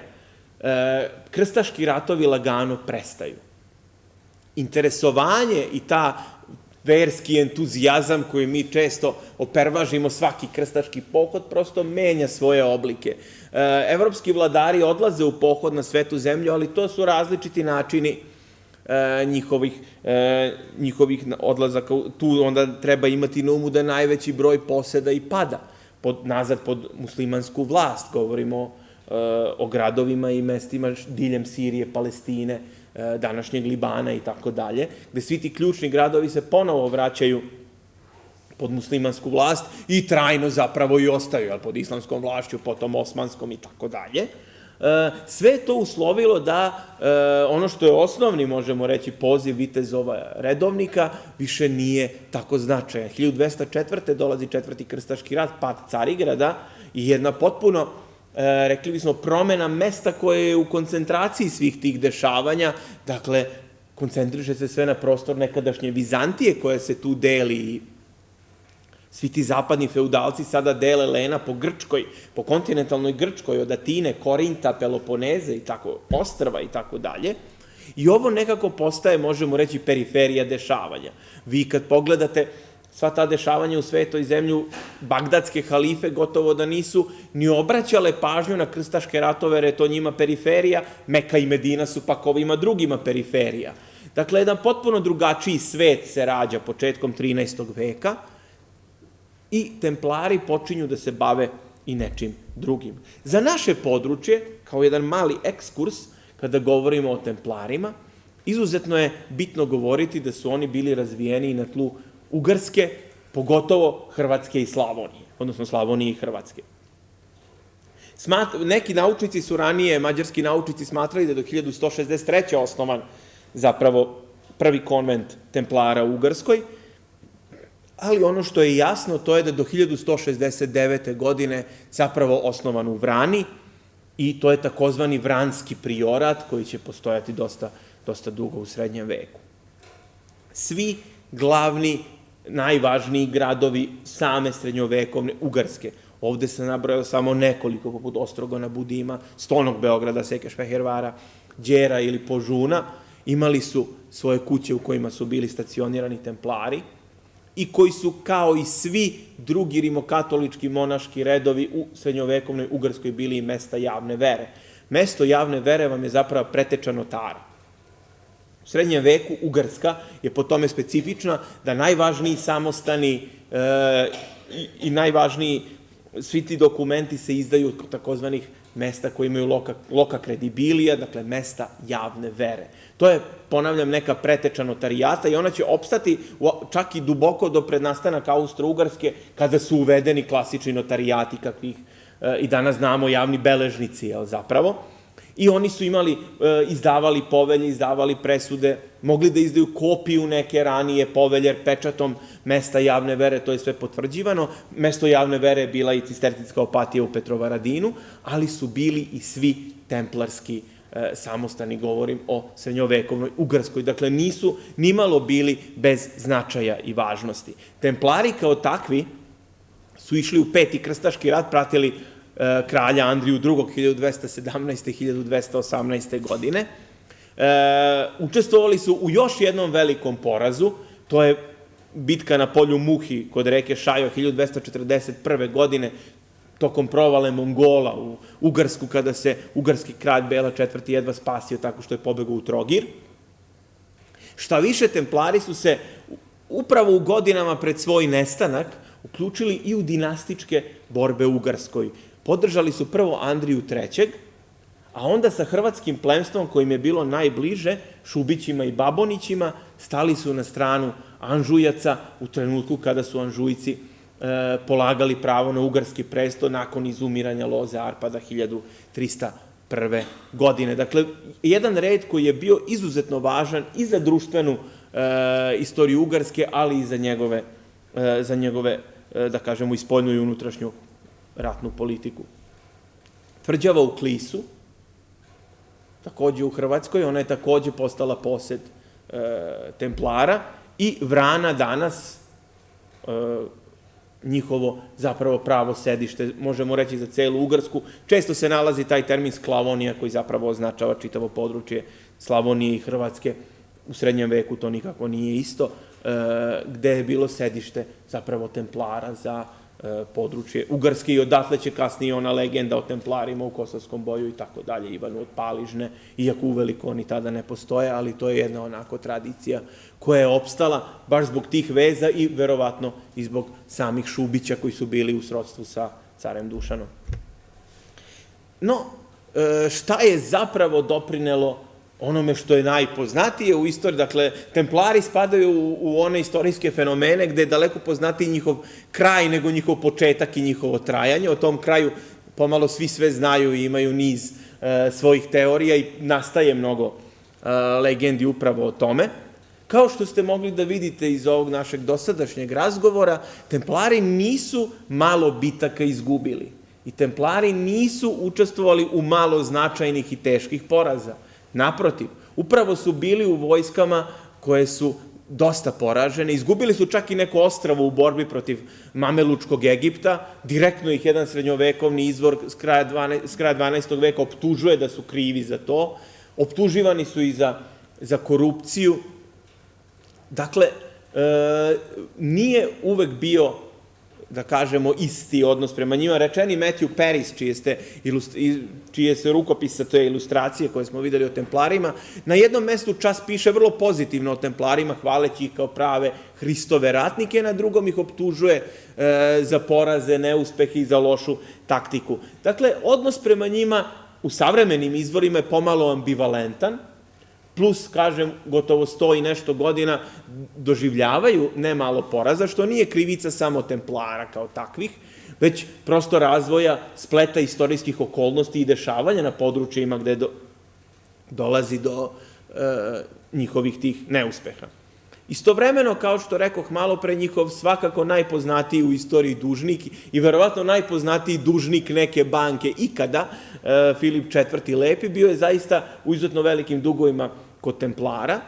E, krstaški ratovi lagano prestaju. Interesovanje i ta verski entuzijazam koji mi često opervažimo svaki krstaški pohod, prosto menja svoje oblike. E, evropski vladari odlaze u pohod na svetu zemlju, ali to su različiti načini e, njihovih, e, njihovih odlazaka. Tu onda treba imati na umu da najveći broj poseda i pada pod, nazad pod muslimansku vlast. Govorimo o gradovima i mestima diljem Sirije, Palestine, današnjeg Libana i tako dalje, gde svi ti ključni gradovi se ponovo vraćaju pod muslimansku vlast i trajno zapravo i ostaju pod islamskom vlašću, potom osmanskom i tako dalje. E, sve to uslovilo da e, ono što je osnovni, možemo reći, poziv vitezova redovnika više nije tako značajan. 1204. dolazi četvrti krstaški rat, pad Carigrada i jedna potpuno e, rekli bismo, promena mesta koje je u koncentraciji svih tih dešavanja, dakle, koncentriše se sve na prostor nekadašnje Vizantije koja se tu deli Svi ti zapadni feudalci sada dele Lena po Grčkoj, po kontinentalnoj Grčkoj, od Atine, Korinta, Peloponeze i tako, Ostrva i tako dalje. I ovo nekako postaje, možemo reći, periferija dešavanja. Vi kad pogledate sva ta dešavanja u svetoj zemlju, bagdadske halife gotovo da nisu ni obraćale pažnju na krstaške ratove, jer je to njima periferija, Meka i Medina su pak ovima drugima periferija. Dakle, jedan potpuno drugačiji svet se rađa početkom 13. veka, i templari počinju da se bave i nečim drugim. Za naše područje, kao jedan mali ekskurs, kada govorimo o templarima, izuzetno je bitno govoriti da su oni bili razvijeni na tlu Ugarske, pogotovo Hrvatske i Slavonije, odnosno Slavonije i Hrvatske. Smat, neki naučnici su ranije, mađarski naučnici, smatrali da je do 1163. osnovan zapravo prvi konvent templara u Ugarskoj, ali ono što je jasno to je da do 1169. godine zapravo osnovan u Vrani i to je takozvani Vranski priorat koji će postojati dosta, dosta dugo u srednjem veku. Svi glavni, najvažniji gradovi same srednjovekovne Ugarske, ovde se nabrojao samo nekoliko, poput Ostrogona, Budima, Stonog Beograda, Sekeš Fehervara, Đera ili Požuna, imali su svoje kuće u kojima su bili stacionirani templari, i koji su kao i svi drugi rimokatolički monaški redovi u srednjovekovnoj Ugarskoj bili i mesta javne vere. Mesto javne vere vam je zapravo preteča notara. Srednjem veku Ugarska je po tome specifična da najvažniji samostani e, i, najvažniji svi ti dokumenti se izdaju od takozvanih mesta koji imaju loka kredibilija, dakle mesta javne vere. To je, ponavljam, neka preteča notarijata i ona će opstati čak i duboko do prednastanaka Austro-Ugarske, kada su uvedeni klasični notarijati kakvih e, i danas znamo javni beležnici, jel, zapravo i oni su imali, e, izdavali povelje, izdavali presude, mogli da izdaju kopiju neke ranije povelje, pečatom mesta javne vere, to je sve potvrđivano. Mesto javne vere je bila i cistertinska opatija u Petrovaradinu, ali su bili i svi templarski e, samostani, govorim o srednjovekovnoj Ugarskoj. Dakle, nisu nimalo bili bez značaja i važnosti. Templari kao takvi su išli u peti krstaški rat, pratili kralja Andriju II. 1217. 1218. godine. E, učestvovali su u još jednom velikom porazu, to je bitka na polju Muhi kod reke Šajo 1241. godine, tokom provale Mongola u Ugarsku, kada se ugarski kralj Bela IV. jedva spasio tako što je pobegao u Trogir. Šta više, templari su se upravo u godinama pred svoj nestanak uključili i u dinastičke borbe u Ugarskoj podržali su prvo Andriju III, a onda sa hrvatskim plemstvom kojim je bilo najbliže, Šubićima i Babonićima, stali su na stranu Anžujaca u trenutku kada su Anžujci polagali pravo na ugarski presto nakon izumiranja loze Arpada 1301. godine. Dakle, jedan red koji je bio izuzetno važan i za društvenu e, istoriju Ugarske, ali i za njegove, e, za njegove e, da kažemo, i spoljnu i unutrašnju ratnu politiku. Tvrđava u Klisu, takođe u Hrvatskoj, ona je takođe postala posed e, Templara i Vrana danas e, njihovo zapravo pravo sedište, možemo reći za celu Ugarsku. Često se nalazi taj termin Sklavonija koji zapravo označava čitavo područje Slavonije i Hrvatske. U srednjem veku to nikako nije isto, e, gde je bilo sedište zapravo templara za E, područje Ugarske i odatle će kasnije ona legenda o templarima u Kosovskom boju i tako dalje, Ivanu od Paližne, iako uveliko oni tada ne postoje, ali to je jedna onako tradicija koja je opstala baš zbog tih veza i verovatno i zbog samih Šubića koji su bili u srodstvu sa carem Dušanom. No, e, šta je zapravo doprinelo onome što je najpoznatije u istoriji. Dakle, templari spadaju u, one istorijske fenomene gde je daleko poznatiji njihov kraj nego njihov početak i njihovo trajanje. O tom kraju pomalo svi sve znaju i imaju niz e, svojih teorija i nastaje mnogo e, legendi upravo o tome. Kao što ste mogli da vidite iz ovog našeg dosadašnjeg razgovora, templari nisu malo bitaka izgubili. I templari nisu učestvovali u malo značajnih i teških poraza Naprotiv, upravo su bili u vojskama koje su dosta poražene, izgubili su čak i neko ostravo u borbi protiv Mamelučkog Egipta, direktno ih jedan srednjovekovni izvor s kraja, 12, s kraja 12. veka optužuje da su krivi za to, optuživani su i za, za korupciju. Dakle, e, nije uvek bio da kažemo, isti odnos prema njima. Rečeni Matthew Paris, čije, ste, čije se rukopisa, to je ilustracije koje smo videli o templarima, na jednom mestu čas piše vrlo pozitivno o templarima, hvaleći ih kao prave Hristove ratnike, na drugom ih optužuje e, za poraze, neuspehe i za lošu taktiku. Dakle, odnos prema njima u savremenim izvorima je pomalo ambivalentan, plus, kažem, gotovo sto i nešto godina doživljavaju nemalo poraza, što nije krivica samo templara kao takvih, već prosto razvoja spleta istorijskih okolnosti i dešavanja na područjima gde do, dolazi do e, njihovih tih neuspeha. Istovremeno, kao što rekoh malo pre, njihov svakako najpoznatiji u istoriji dužnik i verovatno najpoznatiji dužnik neke banke ikada, e, Filip IV. Lepi, bio je zaista u izuzetno velikim dugovima kod templara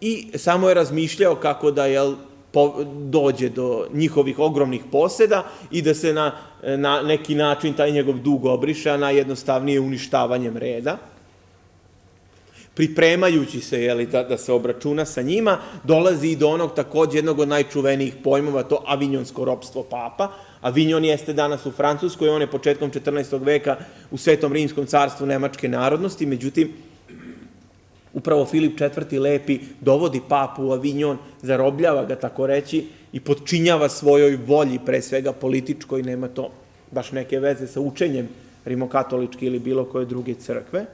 i samo je razmišljao kako da jel, po, dođe do njihovih ogromnih poseda i da se na, na neki način taj njegov dug obriše, a najjednostavnije uništavanjem reda. Pripremajući se jeli, da, da se obračuna sa njima, dolazi i do onog takođe jednog od najčuvenijih pojmova, to avinjonsko ropstvo papa. Avinjon jeste danas u Francuskoj, on je početkom 14. veka u Svetom Rimskom carstvu nemačke narodnosti, međutim, Upravo Filip IV. Lepi dovodi papu u Avignon, zarobljava ga, tako reći, i podčinjava svojoj volji, pre svega političkoj, nema to baš neke veze sa učenjem rimokatoličke ili bilo koje druge crkve,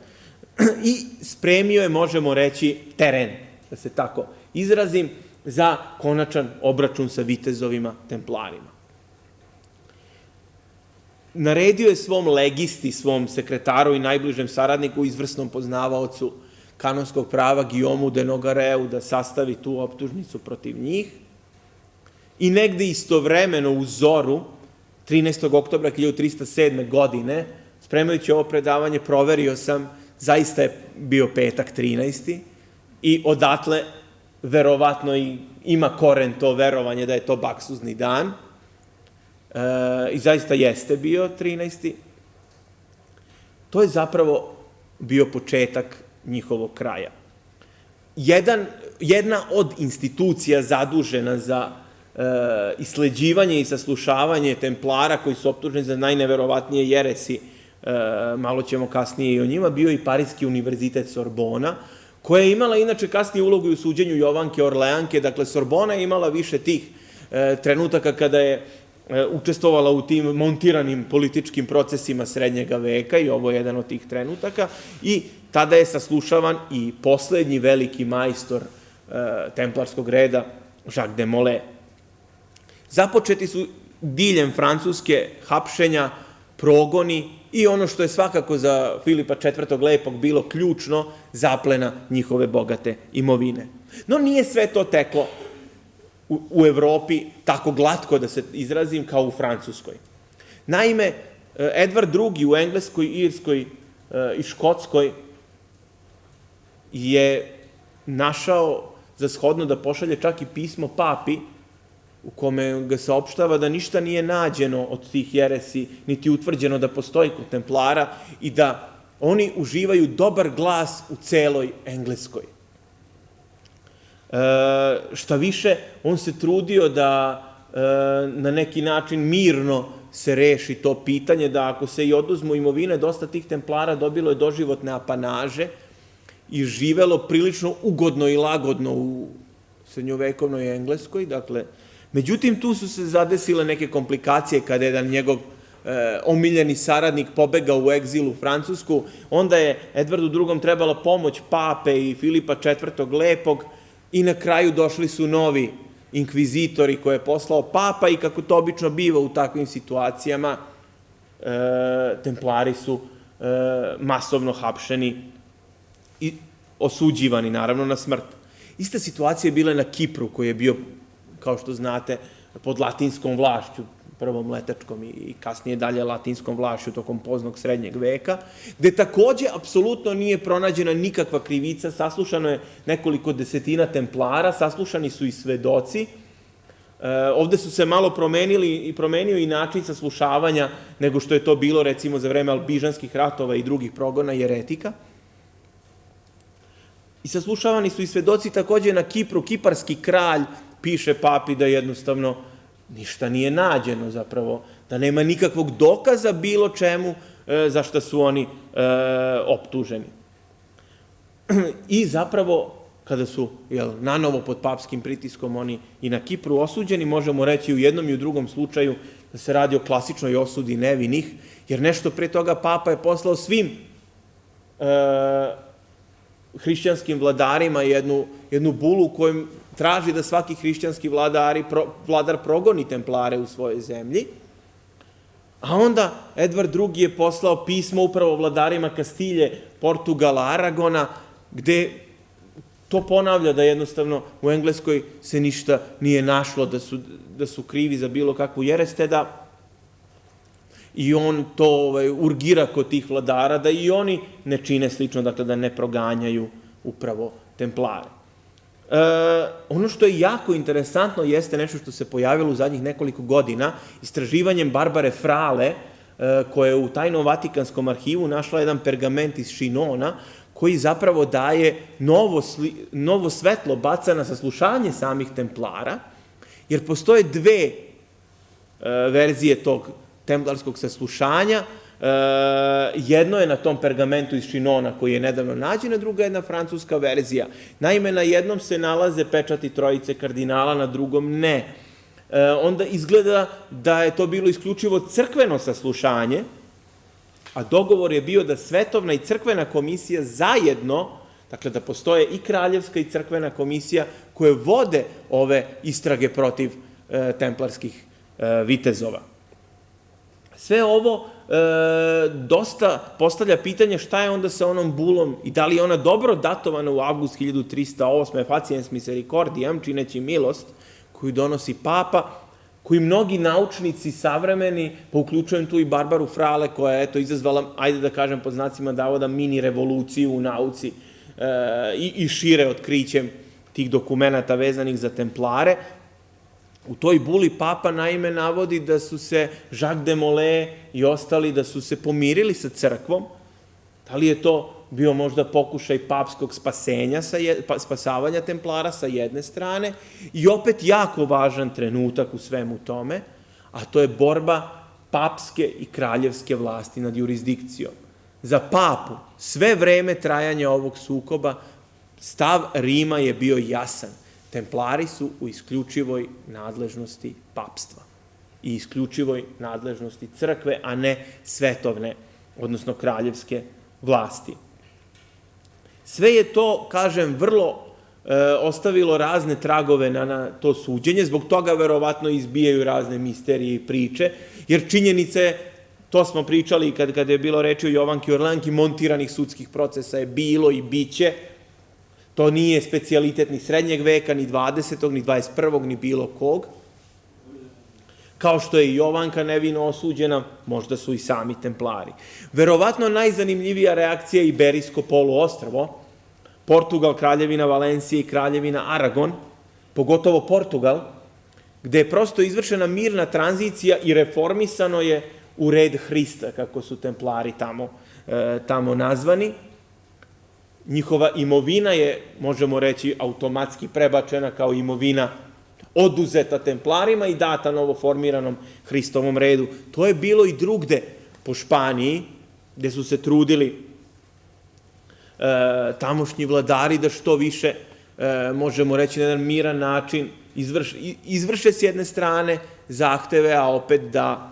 i spremio je, možemo reći, teren, da se tako izrazim, za konačan obračun sa vitezovima templarima. Naredio je svom legisti, svom sekretaru i najbližem saradniku, izvrsnom poznavaocu kanonskog prava Guillaume de Nogareu da sastavi tu optužnicu protiv njih i negde istovremeno u Zoru 13. oktobra 1307. godine, spremajući ovo predavanje, proverio sam, zaista je bio petak 13. i odatle verovatno i ima koren to verovanje da je to baksuzni dan. E, I zaista jeste bio 13. To je zapravo bio početak njihovog kraja. Jedan, jedna od institucija zadužena za e, isleđivanje i saslušavanje templara koji su optuženi za najneverovatnije jeresi, e, malo ćemo kasnije i o njima, bio i Parijski univerzitet Sorbona, koja je imala inače kasnije ulogu u suđenju Jovanke Orleanke, dakle Sorbona je imala više tih e, trenutaka kada je učestvovala u tim montiranim političkim procesima srednjega veka i ovo je jedan od tih trenutaka i Tada je saslušavan i poslednji veliki majstor e, templarskog reda, Jacques de Molay. Započeti su diljem Francuske hapšenja, progoni i ono što je svakako za Filipa IV. Lepog bilo ključno, zaplena njihove bogate imovine. No nije sve to teklo u, Evropi tako glatko, da se izrazim, kao u Francuskoj. Naime, Edvard II. u Engleskoj, Irskoj e, i Škotskoj je našao za shodno da pošalje čak i pismo papi u kome ga saopštava da ništa nije nađeno od tih jeresi, niti utvrđeno da postoji kod templara i da oni uživaju dobar glas u celoj Engleskoj. E, šta više, on se trudio da e, na neki način mirno se reši to pitanje, da ako se i oduzmu imovine, dosta tih templara dobilo je doživotne apanaže i živelo prilično ugodno i lagodno u srednjovekovnoj Engleskoj, dakle, Međutim, tu su se zadesile neke komplikacije kada je jedan njegov e, omiljeni saradnik pobegao u egzil u Francusku, onda je Edvardu II. trebala pomoć pape i Filipa IV. Lepog i na kraju došli su novi inkvizitori koje je poslao papa i kako to obično biva u takvim situacijama, e, templari su e, masovno hapšeni i osuđivani, naravno, na smrt. Ista situacija je bila na Kipru, koji je bio kao što znate, pod latinskom vlašću, prvom letačkom i kasnije dalje latinskom vlašću tokom poznog srednjeg veka, gde takođe apsolutno nije pronađena nikakva krivica, saslušano je nekoliko desetina templara, saslušani su i svedoci, E, ovde su se malo promenili i promenio i način saslušavanja nego što je to bilo recimo za vreme albižanskih ratova i drugih progona jeretika. I saslušavani su i svedoci takođe na Kipru, kiparski kralj piše papi da jednostavno ništa nije nađeno zapravo, da nema nikakvog dokaza bilo čemu e, za što su oni e, optuženi. I zapravo, kada su jel, nanovo pod papskim pritiskom oni i na Kipru osuđeni, možemo reći u jednom i u drugom slučaju da se radi o klasičnoj osudi nevinih, jer nešto pre toga papa je poslao svim e, hrišćanskim vladarima jednu, jednu bulu u kojom traži da svaki hrišćanski vladari, pro, vladar progoni templare u svojoj zemlji, a onda Edvard II. je poslao pismo upravo vladarima Kastilje, Portugala, Aragona, gde to ponavlja da jednostavno u Engleskoj se ništa nije našlo, da su, da su krivi za bilo kakvu jereste, da i on to ovaj, urgira kod tih vladara, da i oni ne čine slično, dakle da ne proganjaju upravo templare. E, ono što je jako interesantno jeste nešto što se pojavilo u zadnjih nekoliko godina, istraživanjem Barbare Frale, e, koja je u tajnom Vatikanskom arhivu našla jedan pergament iz Šinona, koji zapravo daje novo, sli, novo svetlo baca na saslušanje samih templara, jer postoje dve e, verzije tog templarskog saslušanja, jedno je na tom pergamentu iz Šinona koji je nedavno nađen, druga je jedna francuska verzija. Naime, na jednom se nalaze pečati trojice kardinala, na drugom ne. E, onda izgleda da je to bilo isključivo crkveno saslušanje, a dogovor je bio da svetovna i crkvena komisija zajedno, dakle da postoje i kraljevska i crkvena komisija koje vode ove istrage protiv e, templarskih vitezova. Sve ovo e, dosta postavlja pitanje šta je onda sa onom bulom i da li je ona dobro datovana u avgust 1308. Faciens misericordiam, čineći milost, koju donosi papa, koji mnogi naučnici savremeni, pa uključujem tu i Barbaru Frale, koja je eto, izazvala, ajde da kažem pod znacima davoda, mini revoluciju u nauci e, i, i šire otkrićem tih dokumenta vezanih za templare, U toj buli papa naime navodi da su se Jacques de Molay i ostali da su se pomirili sa crkvom. Da li je to bio možda pokušaj papskog spasenja, sa je, pa, spasavanja templara sa jedne strane i opet jako važan trenutak u svemu tome, a to je borba papske i kraljevske vlasti nad jurisdikcijom. Za papu sve vreme trajanja ovog sukoba stav Rima je bio jasan templari su u isključivoj nadležnosti papstva i isključivoj nadležnosti crkve, a ne svetovne, odnosno kraljevske vlasti. Sve je to, kažem, vrlo ostavilo razne tragove na, na to suđenje, zbog toga verovatno izbijaju razne misterije i priče, jer činjenice je To smo pričali kad, kad je bilo reči o Jovanki Orlanki, montiranih sudskih procesa je bilo i biće. To nije specialitet ni srednjeg veka, ni 20. ni 21. ni bilo kog. Kao što je i Jovanka nevino osuđena, možda su i sami templari. Verovatno najzanimljivija reakcija je Iberijsko poluostrvo, Portugal, Kraljevina Valencije i Kraljevina Aragon, pogotovo Portugal, gde je prosto izvršena mirna tranzicija i reformisano je u red Hrista, kako su templari tamo, e, tamo nazvani. Njihova imovina je, možemo reći, automatski prebačena kao imovina oduzeta templarima i data novoformiranom Hristovom redu. To je bilo i drugde po Španiji, gde su se trudili e, tamošnji vladari da što više, e, možemo reći, na jedan miran način izvrš, izvrše s jedne strane zahteve, a opet da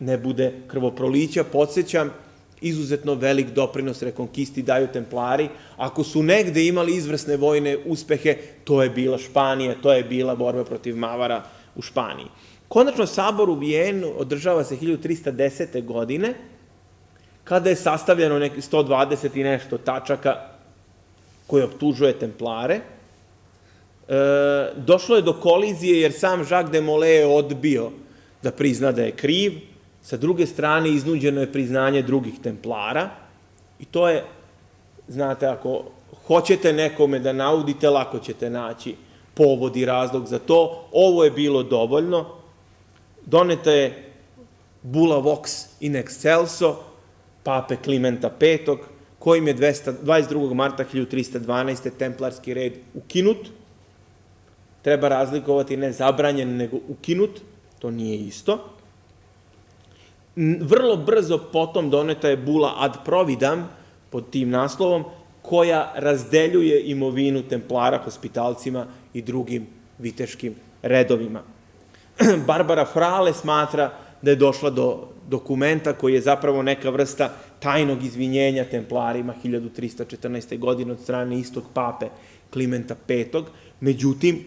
ne bude krvoprolića. Podsećam, izuzetno velik doprinos rekonkisti daju templari. Ako su negde imali izvrsne vojne uspehe, to je bila Španija, to je bila borba protiv Mavara u Španiji. Konačno, sabor u Vijenu održava se 1310. godine, kada je sastavljeno neki 120 i nešto tačaka koje optužuje templare. E, došlo je do kolizije jer sam Jacques de Molay je odbio da prizna da je kriv, sa druge strane iznuđeno je priznanje drugih templara i to je, znate, ako hoćete nekome da naudite, lako ćete naći povod i razlog za to. Ovo je bilo dovoljno. Doneta je Bula Vox in Excelso, pape Klimenta V, kojim je 22. marta 1312. templarski red ukinut. Treba razlikovati ne zabranjen, nego ukinut to nije isto. Vrlo brzo potom doneta je bula ad providam pod tim naslovom, koja razdeljuje imovinu templara, hospitalcima i drugim viteškim redovima. [CLEARS THROAT] Barbara Frale smatra da je došla do dokumenta koji je zapravo neka vrsta tajnog izvinjenja templarima 1314. godine od strane istog pape Klimenta V. Međutim,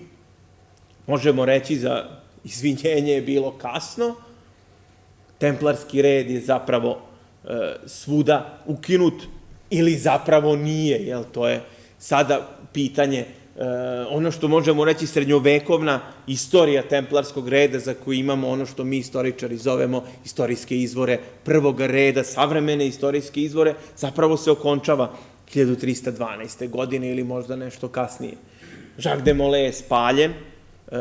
možemo reći za izvinjenje je bilo kasno, templarski red je zapravo e, svuda ukinut ili zapravo nije, jel, to je sada pitanje, e, ono što možemo reći srednjovekovna istorija templarskog reda za koju imamo ono što mi istoričari zovemo istorijske izvore prvog reda, savremene istorijske izvore, zapravo se okončava 1312. godine ili možda nešto kasnije. Jacques de Molay je spaljen, e,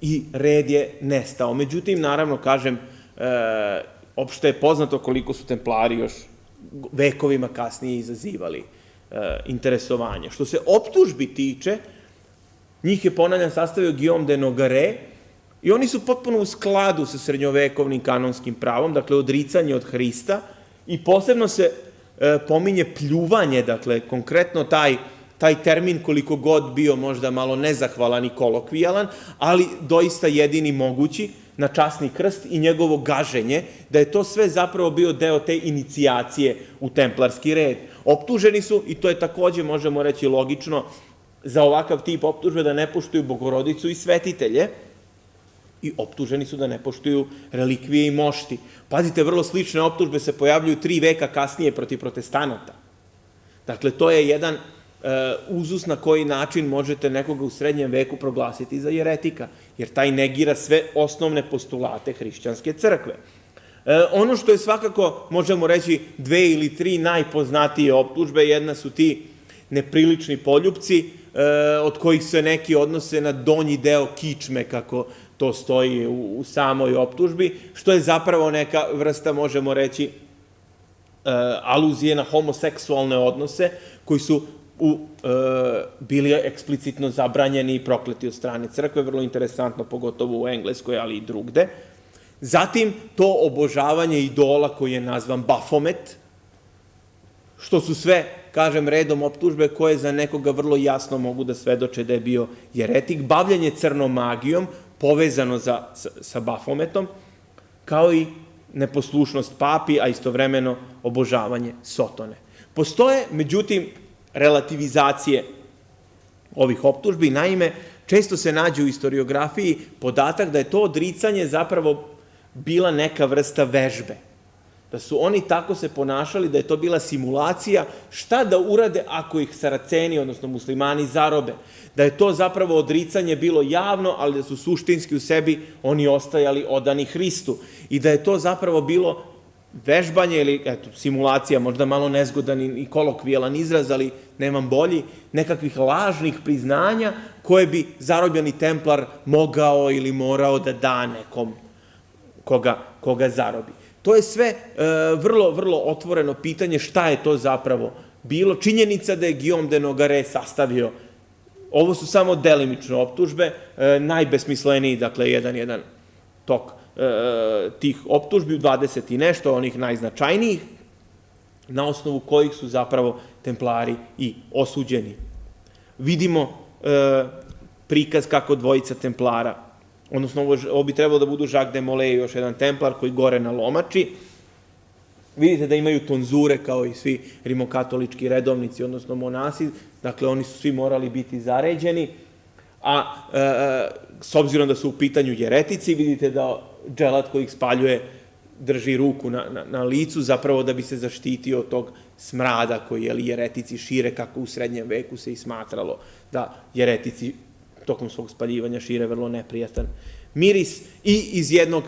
i red je nestao. Međutim, naravno, kažem, e, opšte je poznato koliko su templari još vekovima kasnije izazivali e, interesovanje. Što se optužbi tiče, njih je ponavljam sastavio Guillaume de Nogare i oni su potpuno u skladu sa srednjovekovnim kanonskim pravom, dakle odricanje od Hrista i posebno se e, pominje pljuvanje, dakle konkretno taj taj termin koliko god bio možda malo nezahvalan i kolokvijalan, ali doista jedini mogući na časni krst i njegovo gaženje, da je to sve zapravo bio deo te inicijacije u templarski red. Optuženi su, i to je takođe, možemo reći, logično, za ovakav tip optužbe da ne poštuju bogorodicu i svetitelje, i optuženi su da ne poštuju relikvije i mošti. Pazite, vrlo slične optužbe se pojavljuju tri veka kasnije protiv protestanata. Dakle, to je jedan E, uzus na koji način možete nekoga u srednjem veku proglasiti za jeretika, jer taj negira sve osnovne postulate hrišćanske crkve. E, ono što je svakako, možemo reći, dve ili tri najpoznatije optužbe, jedna su ti neprilični poljupci, e, od kojih se neki odnose na donji deo kičme, kako to stoji u, u samoj optužbi, što je zapravo neka vrsta, možemo reći, aluzije na homoseksualne odnose, koji su u, e, bili eksplicitno zabranjeni i prokleti od strane crkve, vrlo interesantno, pogotovo u Engleskoj, ali i drugde. Zatim, to obožavanje idola koji je nazvan Bafomet, što su sve, kažem, redom optužbe koje za nekoga vrlo jasno mogu da svedoče da je bio jeretik, bavljanje crnom magijom, povezano za, sa, sa Bafometom, kao i neposlušnost papi, a istovremeno obožavanje Sotone. Postoje, međutim, relativizacije ovih optužbi. Naime, često se nađe u historiografiji podatak da je to odricanje zapravo bila neka vrsta vežbe. Da su oni tako se ponašali, da je to bila simulacija šta da urade ako ih saraceni, odnosno muslimani, zarobe. Da je to zapravo odricanje bilo javno, ali da su suštinski u sebi oni ostajali odani Hristu. I da je to zapravo bilo vežbanje ili eto, simulacija, možda malo nezgodan i kolokvijalan izraz, ali nemam bolji, nekakvih lažnih priznanja koje bi zarobljeni templar mogao ili morao da da nekom koga, koga zarobi. To je sve e, vrlo, vrlo otvoreno pitanje šta je to zapravo bilo. Činjenica da je Guillaume de Nogare sastavio, ovo su samo delimične optužbe, e, najbesmisleniji, dakle, jedan, jedan tok e, tih optužbi, 20 i nešto, onih najznačajnijih, na osnovu kojih su zapravo templari i osuđeni. Vidimo e, prikaz kako dvojica templara odnosno ovo, bi trebalo da budu Jacques de Molay i još jedan templar koji gore na lomači. Vidite da imaju tonzure kao i svi rimokatolički redovnici, odnosno monasi, dakle oni su svi morali biti zaređeni, a e, e s obzirom da su u pitanju jeretici, vidite da dželat koji ih spaljuje drži ruku na, na, na licu, zapravo da bi se zaštitio od tog smrada koji je jeretici šire, kako u srednjem veku se i smatralo da jeretici tokom svog spaljivanja šire vrlo neprijatan miris i iz jednog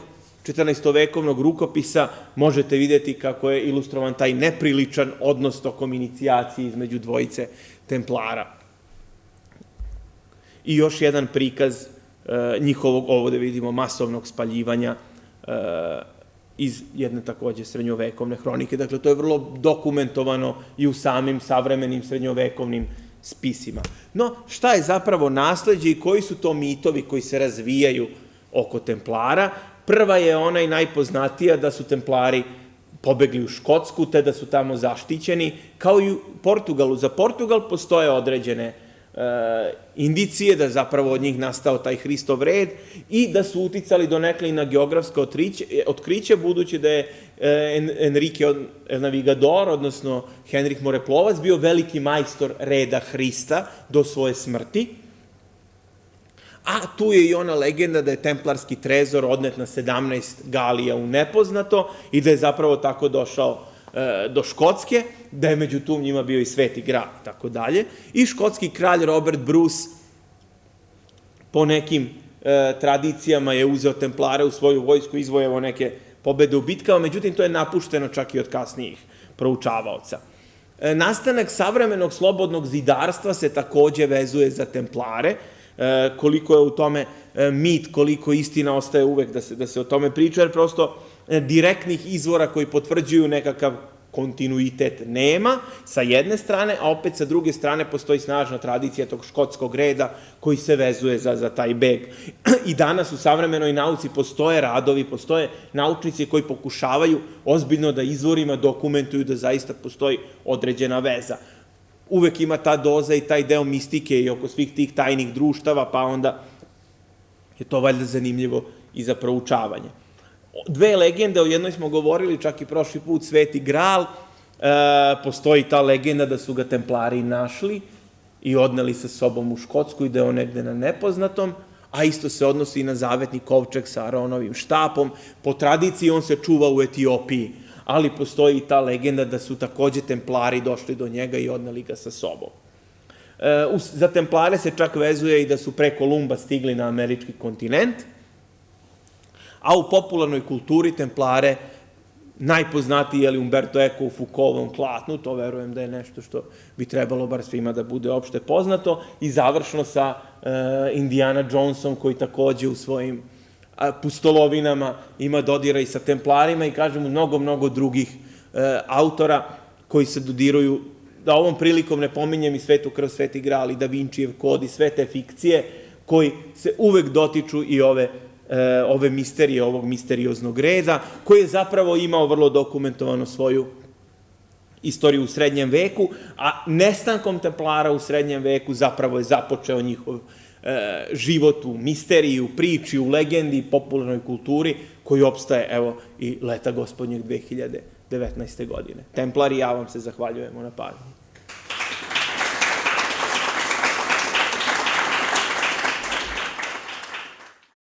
14-vekovnog rukopisa možete videti kako je ilustrovan taj nepriličan odnos tokom inicijacije između dvojice templara. I još jedan prikaz njihovog, ovo da vidimo, masovnog spaljivanja e, iz jedne takođe srednjovekovne hronike. Dakle, to je vrlo dokumentovano i u samim savremenim srednjovekovnim spisima. No, šta je zapravo nasledđe i koji su to mitovi koji se razvijaju oko templara? Prva je ona i najpoznatija da su templari pobegli u Škotsku, te da su tamo zaštićeni, kao i u Portugalu. Za Portugal postoje određene E, indicije da zapravo od njih nastao taj Hristov red i da su uticali do nekle i na geografsko otkriće, budući da je e, Enrique Navigador, odnosno Henrik Moreplovac, bio veliki majstor reda Hrista do svoje smrti. A tu je i ona legenda da je templarski trezor odnet na 17 galija u nepoznato i da je zapravo tako došao E, do Škotske, da je među tum njima bio i Sveti grad i tako dalje. I škotski kralj Robert Bruce po nekim e, tradicijama je uzeo templare u svoju vojsku, izvojevo neke pobede u bitkama, međutim to je napušteno čak i od kasnijih proučavaoca. E, nastanak savremenog slobodnog zidarstva se takođe vezuje za templare, e, koliko je u tome e, mit, koliko istina ostaje uvek da se, da se o tome priča, jer prosto E, direktnih izvora koji potvrđuju nekakav kontinuitet nema, sa jedne strane, a opet sa druge strane postoji snažna tradicija tog škotskog reda koji se vezuje za, za taj beg. I danas u savremenoj nauci postoje radovi, postoje naučnici koji pokušavaju ozbiljno da izvorima dokumentuju da zaista postoji određena veza. Uvek ima ta doza i taj deo mistike i oko svih tih tajnih društava, pa onda je to valjda zanimljivo i za proučavanje dve legende, o jednoj smo govorili čak i prošli put, Sveti Gral, e, postoji ta legenda da su ga templari našli i odneli sa sobom u Škotsku i da je on negde na nepoznatom, a isto se odnosi i na zavetni kovčeg sa Aronovim štapom. Po tradiciji on se čuva u Etiopiji, ali postoji i ta legenda da su takođe templari došli do njega i odneli ga sa sobom. E, za templare se čak vezuje i da su pre Kolumba stigli na američki kontinent, a u popularnoj kulturi templare najpoznatiji je li Umberto Eco u Foucaultovom klatnu, to verujem da je nešto što bi trebalo bar svima da bude opšte poznato, i završno sa uh, Indiana Jonesom koji takođe u svojim pustolovinama ima dodira i sa templarima i kažem mnogo, mnogo drugih uh, autora koji se dodiruju, da ovom prilikom ne pominjem i Svetu krv, Sveti gral i Da Vincijev kod i sve te fikcije koji se uvek dotiču i ove e, ove misterije, ovog misterioznog reda, koji je zapravo imao vrlo dokumentovano svoju istoriju u srednjem veku, a nestankom templara u srednjem veku zapravo je započeo njihov e, život u misteriji, u priči, u legendi, popularnoj kulturi, koji opstaje, evo, i leta gospodnjeg 2019. godine. Templari, ja vam se zahvaljujemo na pažnji.